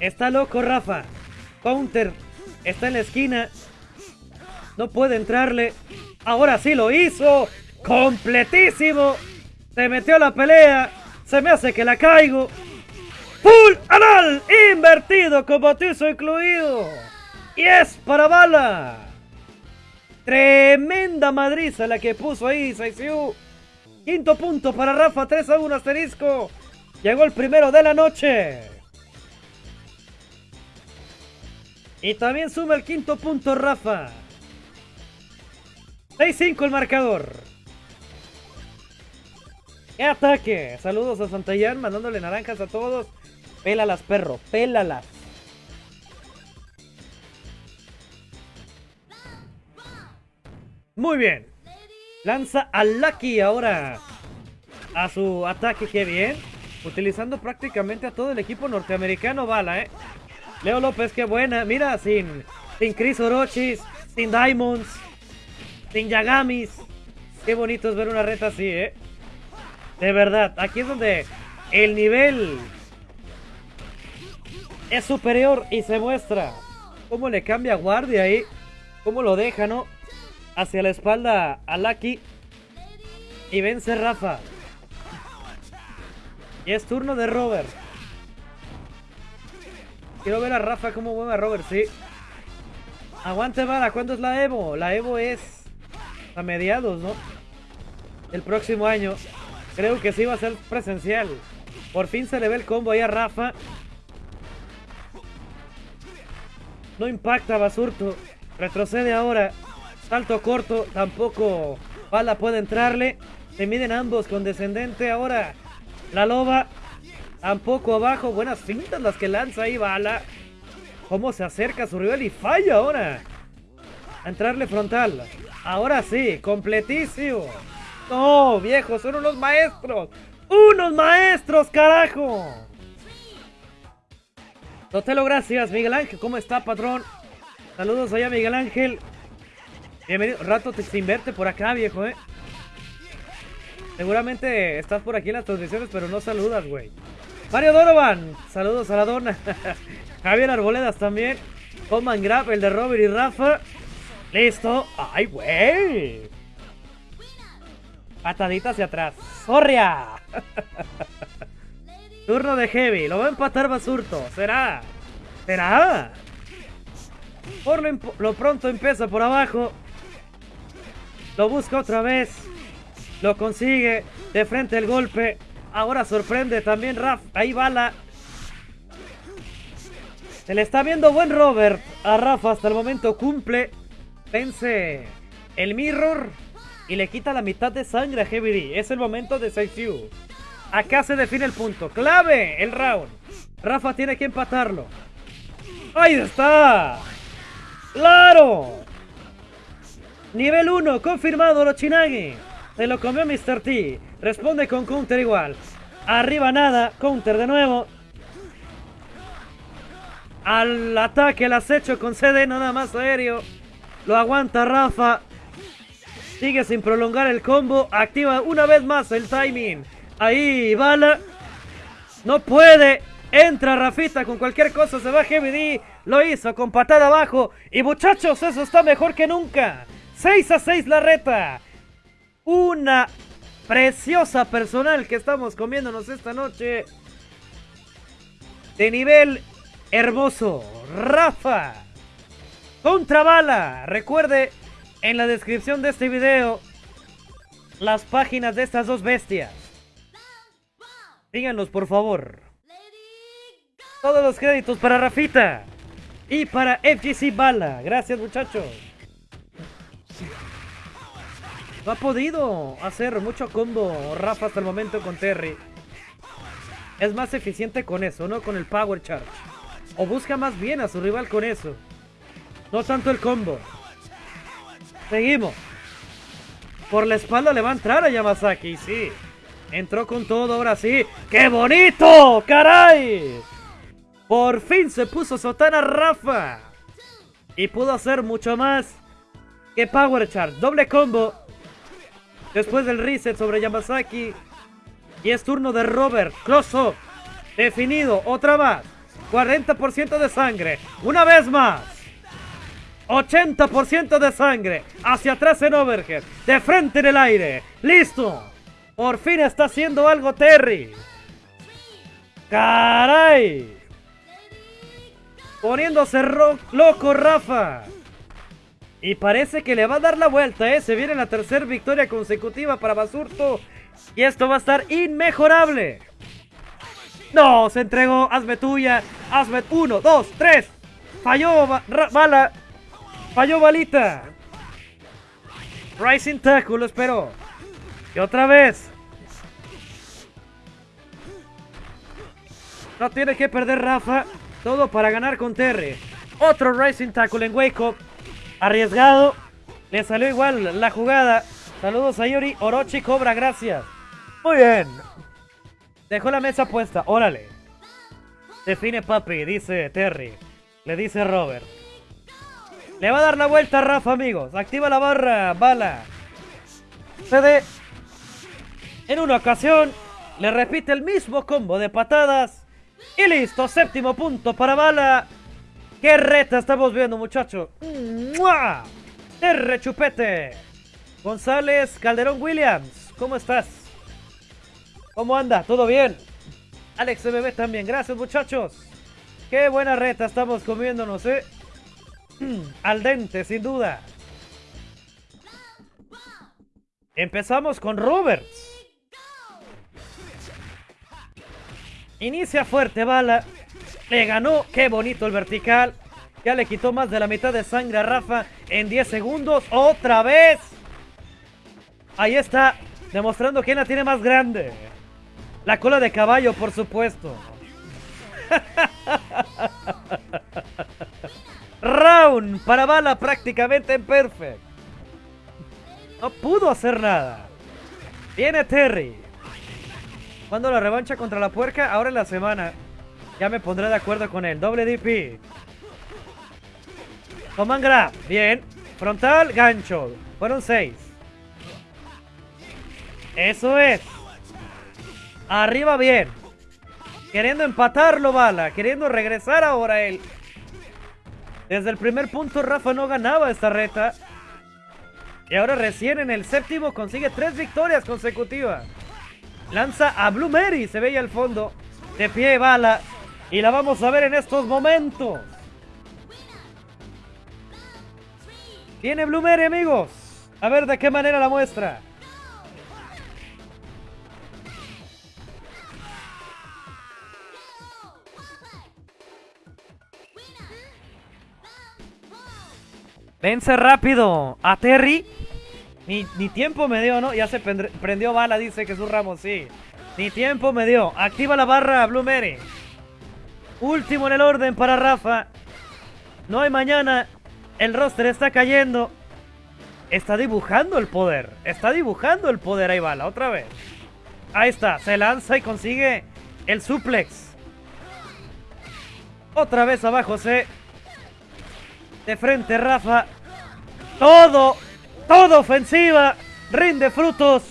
Está loco Rafa. Counter. Está en la esquina. No puede entrarle. Ahora sí lo hizo. Completísimo. Se metió la pelea. Se me hace que la caigo. Full anal. Invertido con incluido. Y es para bala. Tremenda madriza la que puso ahí Saisiu. Quinto punto para Rafa, 3 a 1 asterisco. Llegó el primero de la noche. Y también suma el quinto punto Rafa. 6-5 el marcador. ¡Qué ataque! Saludos a Santayán, mandándole naranjas a todos. Pélalas, perro, pélalas. Muy bien. Lanza a Lucky ahora a su ataque, qué bien. Utilizando prácticamente a todo el equipo norteamericano, bala, ¿eh? Leo López, qué buena. Mira, sin, sin Chris Orochis, sin Diamonds, sin Yagamis. Qué bonito es ver una reta así, ¿eh? De verdad, aquí es donde el nivel es superior y se muestra. Cómo le cambia guardia ahí. Cómo lo deja, ¿no? Hacia la espalda a Lucky. Y vence Rafa. Y es turno de Robert. Quiero ver a Rafa cómo mueve a Robert, sí. Aguante vara, ¿cuándo es la Evo? La Evo es a mediados, ¿no? El próximo año. Creo que sí va a ser presencial. Por fin se le ve el combo ahí a Rafa. No impacta Basurto. Retrocede ahora. Salto corto. Tampoco Bala puede entrarle. Se miden ambos con descendente. Ahora la loba. Tampoco abajo. Buenas fintas las que lanza ahí Bala. Cómo se acerca su rival y falla ahora. Entrarle frontal. Ahora sí, completísimo. No, viejo, son unos maestros. ¡Unos maestros, carajo! Totelo, gracias. Miguel Ángel, ¿cómo está, patrón? Saludos allá, Miguel Ángel. Bienvenido. Rato te sin verte por acá, viejo, ¿eh? Seguramente estás por aquí en las transmisiones, pero no saludas, güey. Mario Donovan, saludos a la dona. Javier Arboledas también. Coman Grab, el de Robert y Rafa. Listo. ¡Ay, güey! Patadita hacia atrás. ¡Sorria! Turno de Heavy. Lo va a empatar Basurto. ¿Será? ¿Será? Por lo, pronto empieza por abajo. Lo busca otra vez. Lo consigue. De frente el golpe. Ahora sorprende también Raf. Ahí bala. Se le está viendo buen Robert a Rafa. Hasta el momento cumple. Vence el Mirror. Y le quita la mitad de sangre a Heavy Es el momento de Saifu. Acá se define el punto. Clave el round. Rafa tiene que empatarlo. ¡Ahí está! ¡Claro! Nivel 1, confirmado Rochinagi. Se lo comió Mr. T. Responde con counter igual. Arriba nada, counter de nuevo. Al ataque, el acecho con CD nada más aéreo. Lo aguanta Rafa. Sigue sin prolongar el combo. Activa una vez más el timing. Ahí, bala. No puede. Entra Rafita con cualquier cosa. Se va Heavy Lo hizo con patada abajo. Y muchachos, eso está mejor que nunca. 6 a 6 la reta. Una preciosa personal que estamos comiéndonos esta noche. De nivel hermoso. Rafa. Contra bala. Recuerde en la descripción de este video las páginas de estas dos bestias. Díganos, por favor. Todos los créditos para Rafita. Y para FGC Bala. Gracias, muchachos. No ha podido hacer mucho combo Rafa hasta el momento con Terry. Es más eficiente con eso, no con el Power Charge. O busca más bien a su rival con eso. No tanto el combo. Seguimos. Por la espalda le va a entrar a Yamazaki, sí. Entró con todo, ahora sí. ¡Qué bonito! ¡Caray! Por fin se puso sotana Rafa. Y pudo hacer mucho más que Power Charge. Doble combo. Después del reset sobre Yamazaki. Y es turno de Robert. Close up. Definido. Otra más. 40% de sangre. Una vez más. 80% de sangre. Hacia atrás en overhead. De frente en el aire. Listo. Por fin está haciendo algo Terry. ¡Caray! Poniéndose loco Rafa. Y parece que le va a dar la vuelta, ¿eh? Se viene la tercera victoria consecutiva para Basurto. Y esto va a estar inmejorable. No, se entregó. Hazme tuya. Hazme uno, dos, tres. Falló bala. Falló balita. Rising Tackle, lo espero. Y otra vez. No tiene que perder Rafa. Todo para ganar con Terry. Otro Rising Tackle en Wake Up. Arriesgado. Le salió igual la jugada. Saludos a Yuri. Orochi cobra, gracias. Muy bien. Dejó la mesa puesta. Órale. Define papi, dice Terry. Le dice Robert. Le va a dar la vuelta a Rafa, amigos. Activa la barra, bala. CD. En una ocasión, le repite el mismo combo de patadas. Y listo, séptimo punto para bala. ¡Qué reta estamos viendo, muchacho! ¡Mua! ¡R chupete! González Calderón Williams, ¿cómo estás? ¿Cómo anda? ¿Todo bien? Alex MB también, gracias muchachos. Qué buena reta estamos comiéndonos, ¿eh? Al dente, sin duda. Empezamos con Roberts. Inicia fuerte bala. Le ganó. Qué bonito el vertical. Ya le quitó más de la mitad de sangre a Rafa en 10 segundos. Otra vez. Ahí está. Demostrando quién la tiene más grande. La cola de caballo, por supuesto. Round para bala prácticamente en perfect. No pudo hacer nada. Viene Terry. Cuando la revancha contra la puerca? Ahora en la semana. Ya me pondré de acuerdo con él. Doble DP. Toman grab. Bien. Frontal, gancho. Fueron seis. Eso es. Arriba bien. Queriendo empatarlo, Bala. Queriendo regresar ahora él. Desde el primer punto Rafa no ganaba esta reta. Y ahora recién en el séptimo consigue tres victorias consecutivas. Lanza a Blue Mary, se veía al fondo. De pie bala. Y la vamos a ver en estos momentos. Tiene Blue Mary, amigos. A ver de qué manera la muestra. Vence rápido a Terry. Ni, tiempo me dio, ¿no? Ya se prendió bala, dice Jesús Ramos, sí. Ni tiempo me dio. Activa la barra Blue Mary. Último en el orden para Rafa. No hay mañana. El roster está cayendo. Está dibujando el poder. Está dibujando el poder. Ahí bala, otra vez. Ahí está. Se lanza y consigue el suplex. Otra vez abajo se de frente Rafa. Todo, todo ofensiva. Rinde frutos.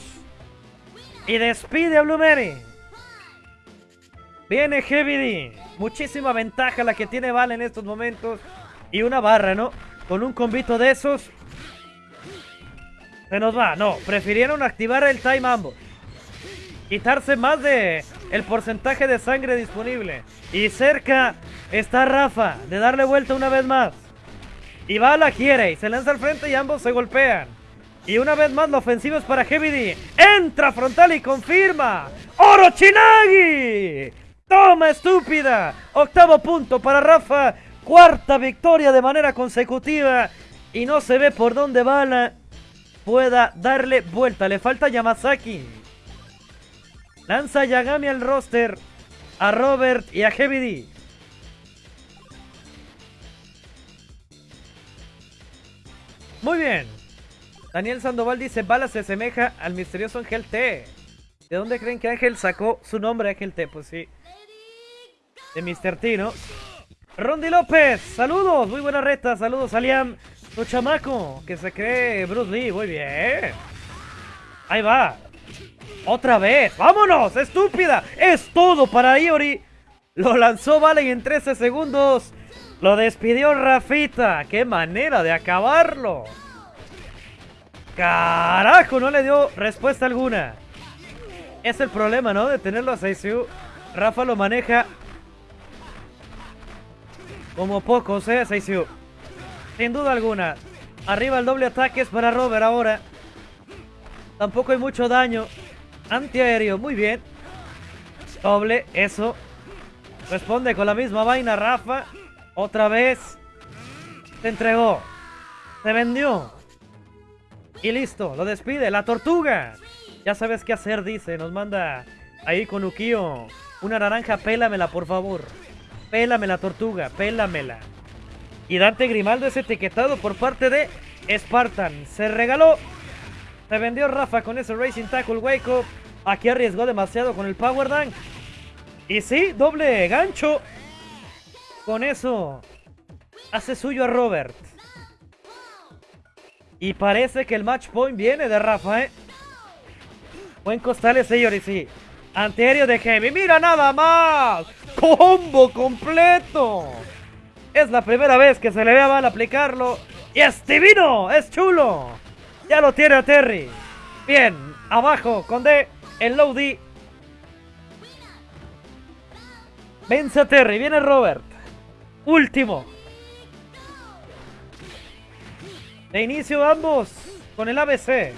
Y despide a Blue Mary. Viene Heavy Muchísima ventaja la que tiene Val en estos momentos. Y una barra, ¿no? Con un convito de esos. Se nos va. No, prefirieron activar el time ambos. Quitarse más de el porcentaje de sangre disponible. Y cerca está Rafa de darle vuelta una vez más. Y la quiere y se lanza al frente y ambos se golpean. Y una vez más la ofensiva es para Heavy D. Entra frontal y confirma. ¡Orochinagi! ¡Toma, estúpida! Octavo punto para Rafa. Cuarta victoria de manera consecutiva. Y no se ve por dónde Bala pueda darle vuelta. Le falta Yamazaki. Lanza Yagami al roster. A Robert y a Heavy D. Muy bien. Daniel Sandoval dice, Bala se asemeja al misterioso Ángel T. ¿De dónde creen que Ángel sacó su nombre Ángel T? Pues sí. De Mr. T, ¿no? Rondi López, saludos, muy buena reta, saludos a Liam, tu chamaco, que se cree Bruce Lee, muy bien. Ahí va. Otra vez, vámonos, estúpida, es todo para Iori. Lo lanzó Vale en 13 segundos lo despidió Rafita. ¡Qué manera de acabarlo! ¡Carajo! No le dio respuesta alguna. Es el problema, ¿no? De tenerlo a Seisiu. Rafa lo maneja como pocos, ¿eh? Seisiu. Sin duda alguna. Arriba el doble ataque es para Robert ahora. Tampoco hay mucho daño. Antiaéreo, muy bien. Doble, eso. Responde con la misma vaina Rafa. Otra vez. Se entregó. Se vendió. Y listo, lo despide. La tortuga. Ya sabes qué hacer, dice. Nos manda ahí con Ukio. Una naranja, pélamela, por favor. Pélame la tortuga, pélamela. Y Dante Grimaldo es etiquetado por parte de Spartan. Se regaló. Se vendió Rafa con ese Racing Tackle Wake Up. Aquí arriesgó demasiado con el Power Dunk. Y sí, doble gancho. Con eso hace suyo a Robert. Y parece que el match point viene de Rafa, ¿eh? Buen costales, señores, sí. Anterior de Heavy. ¡Mira nada más! ¡Combo completo! Es la primera vez que se le ve a mal aplicarlo. ¡Y es divino! ¡Es chulo! Ya lo tiene a Terry. Bien, abajo con D, el low D. Vence a Terry, viene Robert. Último. De inicio ambos con el ABC.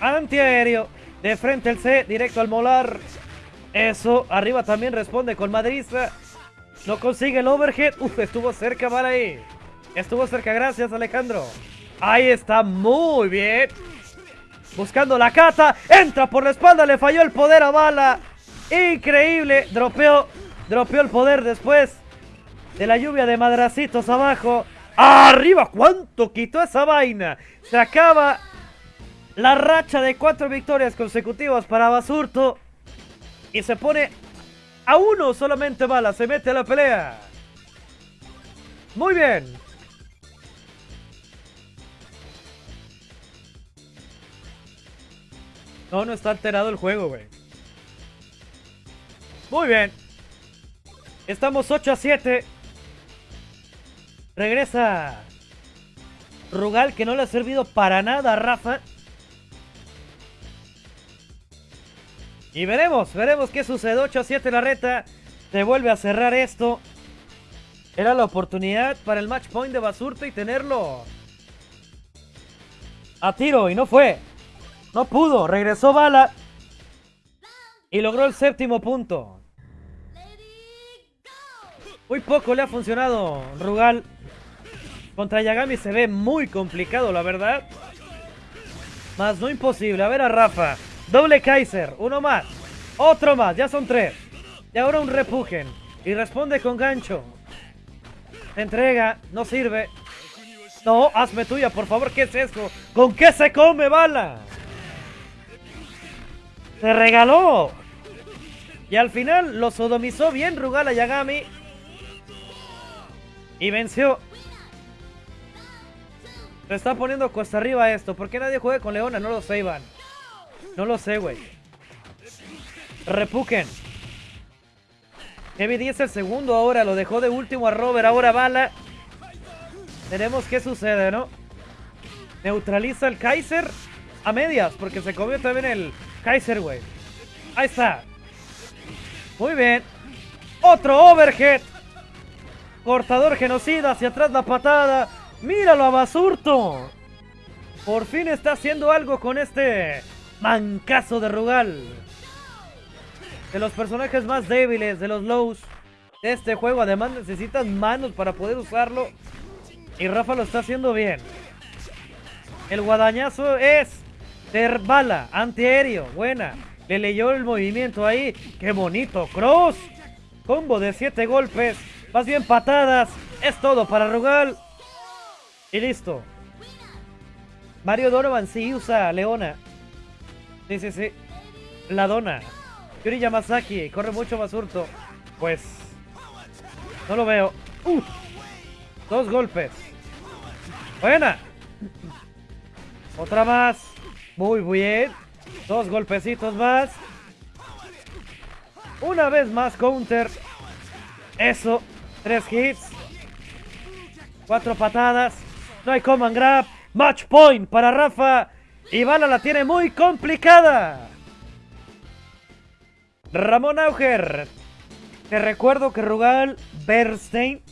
Antiaéreo. De frente el C, directo al molar. Eso, arriba también responde con Madriza. No consigue el overhead. Uf, estuvo cerca para ahí. Estuvo cerca, gracias Alejandro. Ahí está, muy bien. Buscando la cata. Entra por la espalda, le falló el poder a Bala. Increíble. Dropeó Dropeó el poder después de la lluvia de madracitos abajo. ¡Arriba! ¿Cuánto quitó esa vaina? Se acaba la racha de cuatro victorias consecutivas para Basurto. Y se pone a uno solamente bala. Se mete a la pelea. Muy bien. No, no está alterado el juego, güey. Muy bien. Estamos 8 a 7. Regresa Rugal que no le ha servido para nada a Rafa. Y veremos, veremos qué sucede. 8 a 7 la reta. Se vuelve a cerrar esto. Era la oportunidad para el match point de Basurto y tenerlo a tiro. Y no fue. No pudo. Regresó Bala. Y logró el séptimo punto. Muy poco le ha funcionado Rugal. Contra Yagami se ve muy complicado, la verdad. Más no imposible. A ver a Rafa. Doble Kaiser. Uno más. Otro más. Ya son tres. Y ahora un repujen. Y responde con gancho. entrega. No sirve. No, hazme tuya, por favor. ¿Qué es eso? ¿Con qué se come bala? Se regaló. Y al final lo sodomizó bien Rugal a Yagami. Y venció. Se está poniendo cuesta arriba esto. ¿Por qué nadie juega con Leona? No lo sé, Iván. No lo sé, güey. Repuken. Heavy 10 el segundo ahora. Lo dejó de último a Robert. Ahora bala. Veremos qué sucede, ¿no? Neutraliza el Kaiser a medias. Porque se comió también el Kaiser, güey. Ahí está. Muy bien. Otro overhead. Cortador genocida, hacia atrás la patada. Míralo a Basurto. Por fin está haciendo algo con este mancazo de Rugal. De los personajes más débiles, de los lows de este juego. Además necesitan manos para poder usarlo. Y Rafa lo está haciendo bien. El guadañazo es de bala, antiaéreo, buena. Le leyó el movimiento ahí. ¡Qué bonito! ¡Cross! Combo de 7 golpes. Más bien patadas. Es todo para Rugal. Y listo. Mario Donovan sí usa Leona. Sí, sí, sí. La dona. Yuri Yamazaki. Corre mucho más hurto. Pues. No lo veo. Uh, dos golpes. Buena. Otra más. Muy bien. Dos golpecitos más. Una vez más counter. Eso. Tres hits. Cuatro patadas. No hay command grab. Match point para Rafa. Y Bala la tiene muy complicada. Ramón Auger. Te recuerdo que Rugal Bernstein,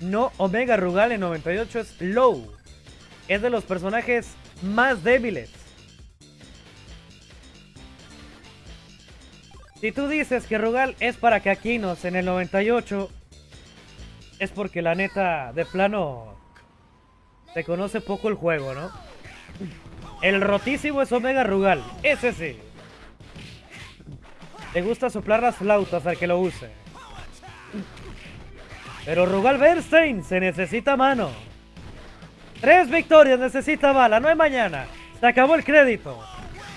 no Omega Rugal en 98 es low. Es de los personajes más débiles. Si tú dices que Rugal es para Kakinos en el 98, es porque la neta, de plano, se conoce poco el juego, ¿no? El rotísimo es Omega Rugal, ese sí. Le gusta soplar las flautas al que lo use. Pero Rugal Bernstein se necesita mano. Tres victorias necesita bala, no hay mañana. Se acabó el crédito.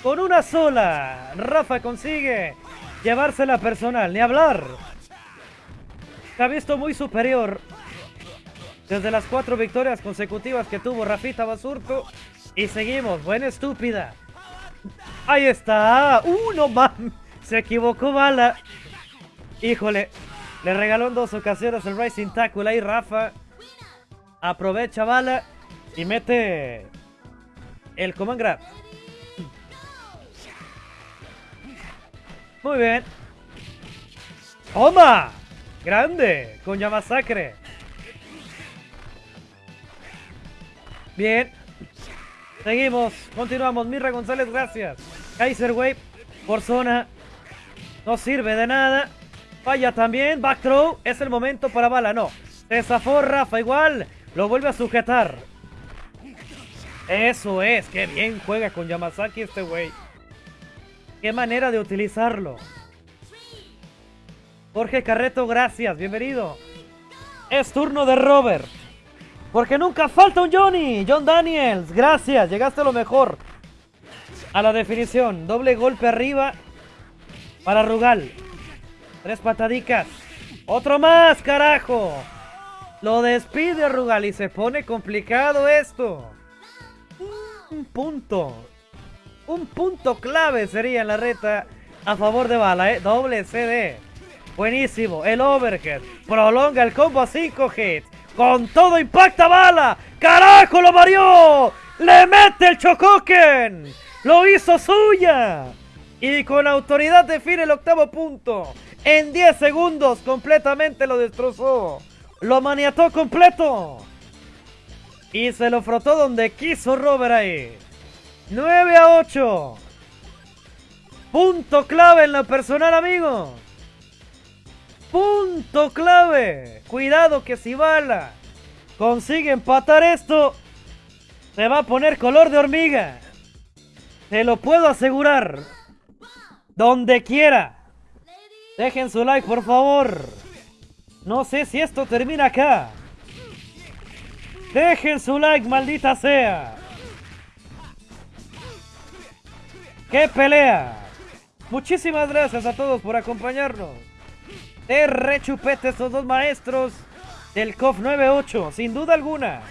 Con una sola, Rafa consigue llevársela personal, ni hablar. Ha visto muy superior desde las cuatro victorias consecutivas que tuvo Rafita Basurto. Y seguimos, buena estúpida. Ahí está. Uno más. Se equivocó Bala. Híjole. Le regaló en dos ocasiones el Rising Tackle ahí Rafa. Aprovecha Bala. Y mete el Command Grab. Muy bien. ¡Toma! Grande. Con Yamasacre. Bien. Seguimos. Continuamos. Mirra González, gracias. Kaiser Wave por zona. No sirve de nada. Falla también. Back throw. Es el momento para bala. No. Se zafó Rafa igual. Lo vuelve a sujetar. Eso es. Qué bien juega con Yamazaki este güey. Qué manera de utilizarlo. Jorge Carreto, gracias. Bienvenido. Es turno de Robert. Porque nunca falta un Johnny. John Daniels, gracias. Llegaste a lo mejor. a la definición. Doble golpe arriba para Rugal. Tres patadicas. Otro más, carajo. Lo despide Rugal y se pone complicado esto. Un punto. Un punto clave sería en la reta a favor de Bala, ¿eh? Doble CD. Buenísimo. El overhead. Prolonga el combo a 5 hits. Con todo impacta Bala. ¡Carajo, lo varió! ¡Le mete el Chocoken! ¡Lo hizo suya! Y con autoridad define el octavo punto. En 10 segundos completamente lo destrozó. Lo maniató completo. Y se lo frotó donde quiso Robert ahí. 9 a 8. Punto clave en la personal, amigo. Punto clave. Cuidado que si Bala consigue empatar esto, se va a poner color de hormiga. Te lo puedo asegurar. Donde quiera. Dejen su like, por favor. No sé si esto termina acá. Dejen su like, maldita sea. ¡Qué pelea! Muchísimas gracias a todos por acompañarnos. De rechupete estos dos maestros del COF 98, sin duda alguna.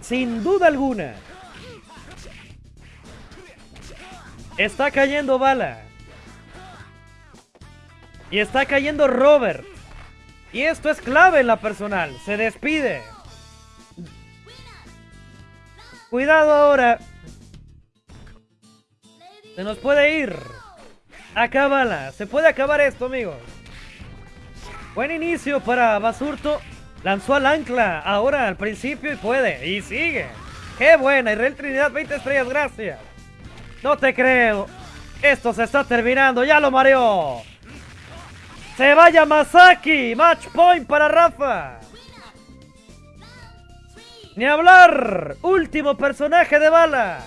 Sin duda alguna. Está cayendo bala. Y está cayendo Robert. Y esto es clave en la personal. Se despide. Cuidado ahora. Se nos puede ir. Acábala. Se puede acabar esto, amigos. Buen inicio para Basurto. Lanzó al ancla. Ahora al principio y puede. Y sigue. Qué buena. Israel Trinidad, 20 estrellas. Gracias. No te creo. Esto se está terminando. Ya lo mareó. Se vaya Masaki. Match point para Rafa. Ni hablar. Último personaje de bala.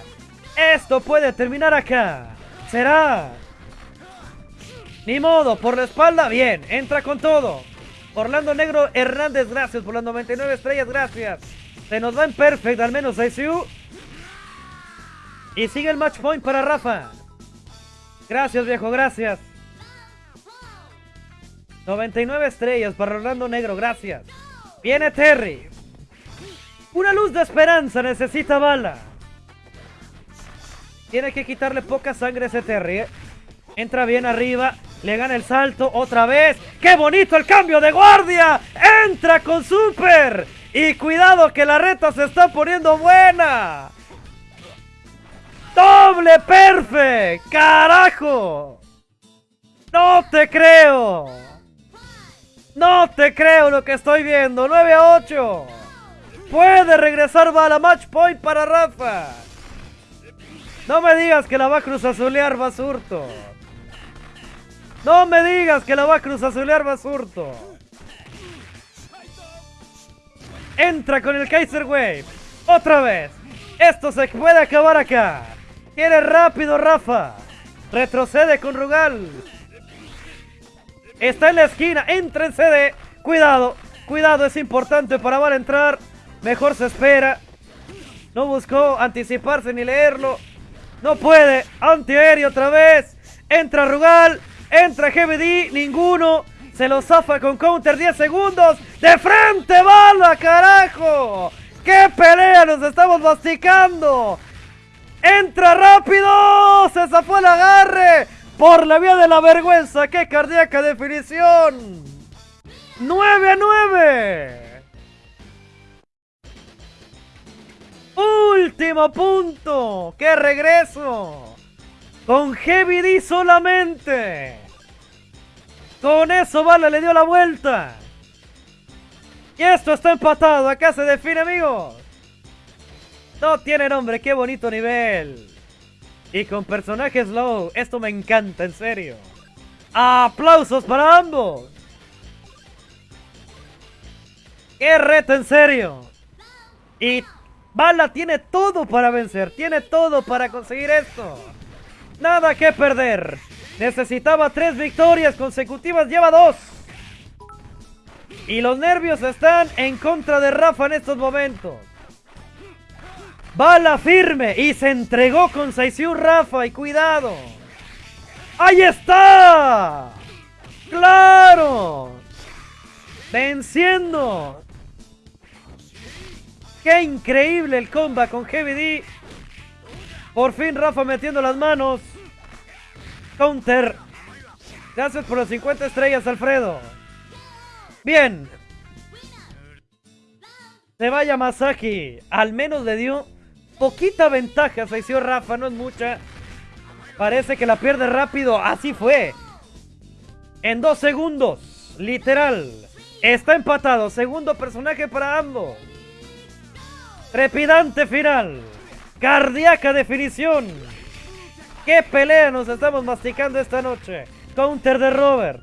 Esto puede terminar acá. Será. Ni modo, por la espalda, bien, entra con todo. Orlando Negro Hernández, gracias por las 99 estrellas, gracias. Se nos va en perfect, al menos ICU. Y sigue el match point para Rafa. Gracias, viejo, gracias. 99 estrellas para Orlando Negro, gracias. Viene Terry. Una luz de esperanza necesita bala. Tiene que quitarle poca sangre a ese Terry. ¿eh? Entra bien arriba. Le gana el salto otra vez. ¡Qué bonito el cambio de guardia! ¡Entra con Super! Y cuidado que la reta se está poniendo buena. ¡Doble perfect! ¡Carajo! ¡No te creo! ¡No te creo lo que estoy viendo! ¡9 a 8! Puede regresar la match point para Rafa. No me digas que la va a cruzazulear Basurto. No me digas que la va a cruzazulear Basurto. Entra con el Kaiser Wave. Otra vez. Esto se puede acabar acá. Quiere rápido Rafa. Retrocede con Rugal. Está en la esquina. Entra en CD. Cuidado. Cuidado, es importante para Val entrar. Mejor se espera. No buscó anticiparse ni leerlo. No puede. Antiaéreo otra vez. Entra Rugal. Entra GBD. Ninguno. Se lo zafa con counter 10 segundos. De frente, bala, carajo. ¡Qué pelea nos estamos masticando! ¡Entra rápido! ¡Se zafó el agarre! Por la vía de la vergüenza. ¡Qué cardíaca definición! ¡9 a 9! Último punto. ¡Qué regreso! Con Heavy D solamente. Con eso Bala le dio la vuelta. Y esto está empatado. Acá se define, amigos. No tiene nombre. Qué bonito nivel. Y con personajes low. Esto me encanta, en serio. Aplausos para ambos. Qué reto, en serio. Y Bala tiene todo para vencer, tiene todo para conseguir esto. Nada que perder. Necesitaba tres victorias consecutivas, lleva dos. Y los nervios están en contra de Rafa en estos momentos. Bala firme y se entregó con Saisiu Rafa y cuidado. ¡Ahí está! ¡Claro! Venciendo. ¡Qué increíble el combat con Heavy D! Por fin Rafa metiendo las manos. Counter. Gracias por las 50 estrellas, Alfredo. Bien. Se vaya Masaki. Al menos le dio poquita ventaja. Se hizo Rafa, no es mucha. Parece que la pierde rápido. Así fue. En dos segundos. Literal. Está empatado. Segundo personaje para ambos. Trepidante final. Cardíaca definición. ¿Qué pelea nos estamos masticando esta noche? Counter de Robert.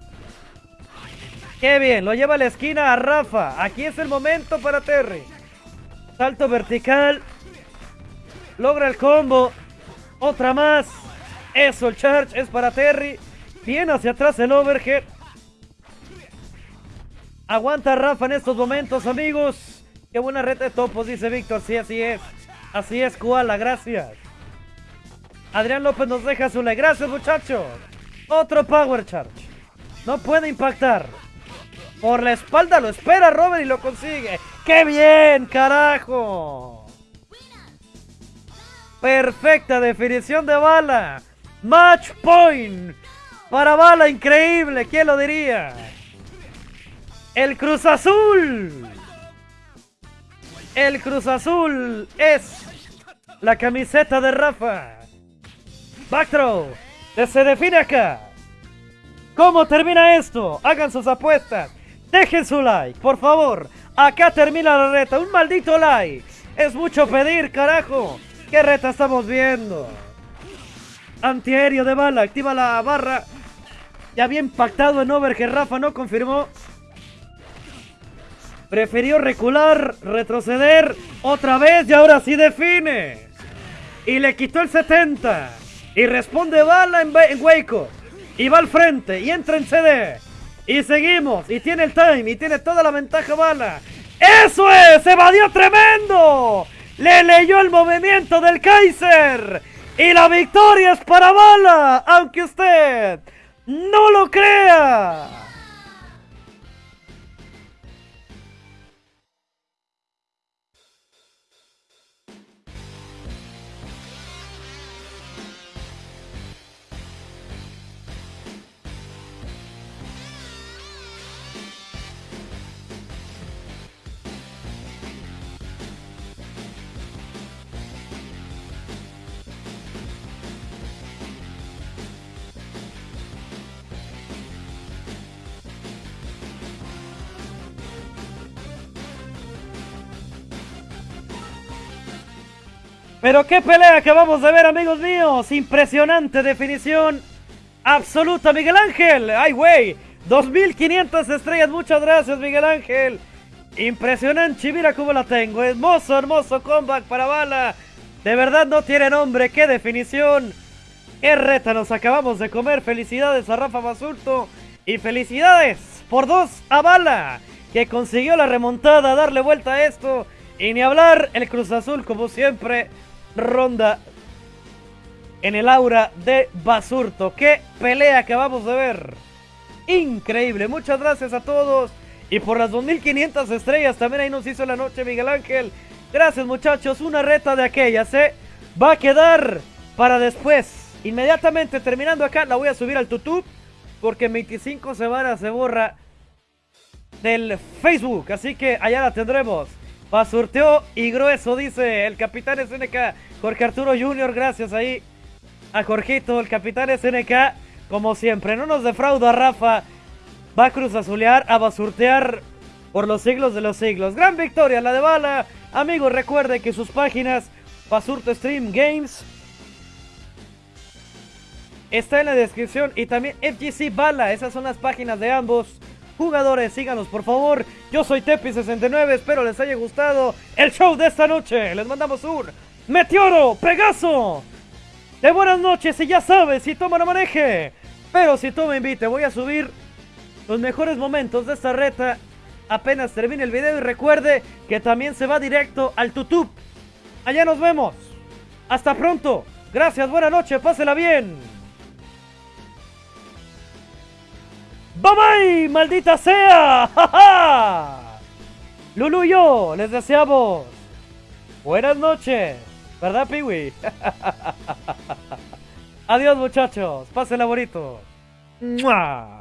Qué bien, lo lleva a la esquina a Rafa. Aquí es el momento para Terry. Salto vertical. Logra el combo. Otra más. Eso, el charge es para Terry. Bien hacia atrás el overhead. Aguanta Rafa en estos momentos, amigos. Qué buena reta de topos, dice Víctor. Sí, así es. Así es, Koala, gracias. Adrián López nos deja su like. Gracias, muchachos. Otro Power Charge. No puede impactar. Por la espalda lo espera Robert y lo consigue. ¡Qué bien, carajo! Perfecta definición de bala. Match point. Para bala increíble. ¿Quién lo diría? El Cruz Azul. El Cruz Azul es la camiseta de Rafa. Backthrow. Se define acá. ¿Cómo termina esto? Hagan sus apuestas. Dejen su like, por favor. Acá termina la reta. Un maldito like. Es mucho pedir, carajo. ¿Qué reta estamos viendo? Antiaéreo de bala. Activa la barra. Ya había impactado en over que Rafa no confirmó. Prefirió recular, retroceder otra vez y ahora sí define. Y le quitó el 70. Y responde bala en, en Waco. Y va al frente y entra en CD. Y seguimos. Y tiene el time. Y tiene toda la ventaja bala. ¡Eso es! ¡Evadió tremendo! Le leyó el movimiento del Kaiser. Y la victoria es para bala. Aunque usted no lo crea. Pero qué pelea acabamos de ver, amigos míos. Impresionante definición. Absoluta, Miguel Ángel. Ay, güey. 2500 estrellas. Muchas gracias, Miguel Ángel. Impresionante. Mira cómo la tengo. Hermoso, hermoso comeback para Bala. De verdad no tiene nombre. Qué definición. Qué reta nos acabamos de comer. Felicidades a Rafa Basurto. Y felicidades por dos a Bala. Que consiguió la remontada, darle vuelta a esto. Y ni hablar, el Cruz Azul, como siempre, ronda en el aura de Basurto. ¡Qué pelea acabamos de ver! Increíble, muchas gracias a todos. Y por las 2500 estrellas también ahí nos hizo la noche Miguel Ángel. Gracias muchachos, una reta de aquellas, ¿eh? Va a quedar para después. Inmediatamente terminando acá, la voy a subir al YouTube. Porque 25 semanas se borra del Facebook. Así que allá la tendremos. Basurteó y grueso, dice el capitán SNK. Jorge Arturo Junior, gracias ahí a Jorgito, el capitán SNK. Como siempre, no nos defrauda Rafa. Va a cruz azulear, a basurtear por los siglos de los siglos. Gran victoria, la de Bala. Amigos, recuerde que sus páginas Basurto Stream Games está en la descripción y también FGC Bala. Esas son las páginas de ambos jugadores, síganos por favor. Yo soy Tepi69, espero les haya gustado el show de esta noche. Les mandamos un Meteoro, Pegaso. De buenas noches y ya sabes, si toma no maneje. Pero si tú me voy a subir los mejores momentos de esta reta apenas termine el video y recuerde que también se va directo al YouTube. Allá nos vemos. Hasta pronto. Gracias, buena noche, pásela bien. Bye maldita sea. ¡Ja, Lulu y yo les deseamos buenas noches. ¿Verdad, Piwi? Adiós, muchachos. Pásenla bonito. ¡Mua!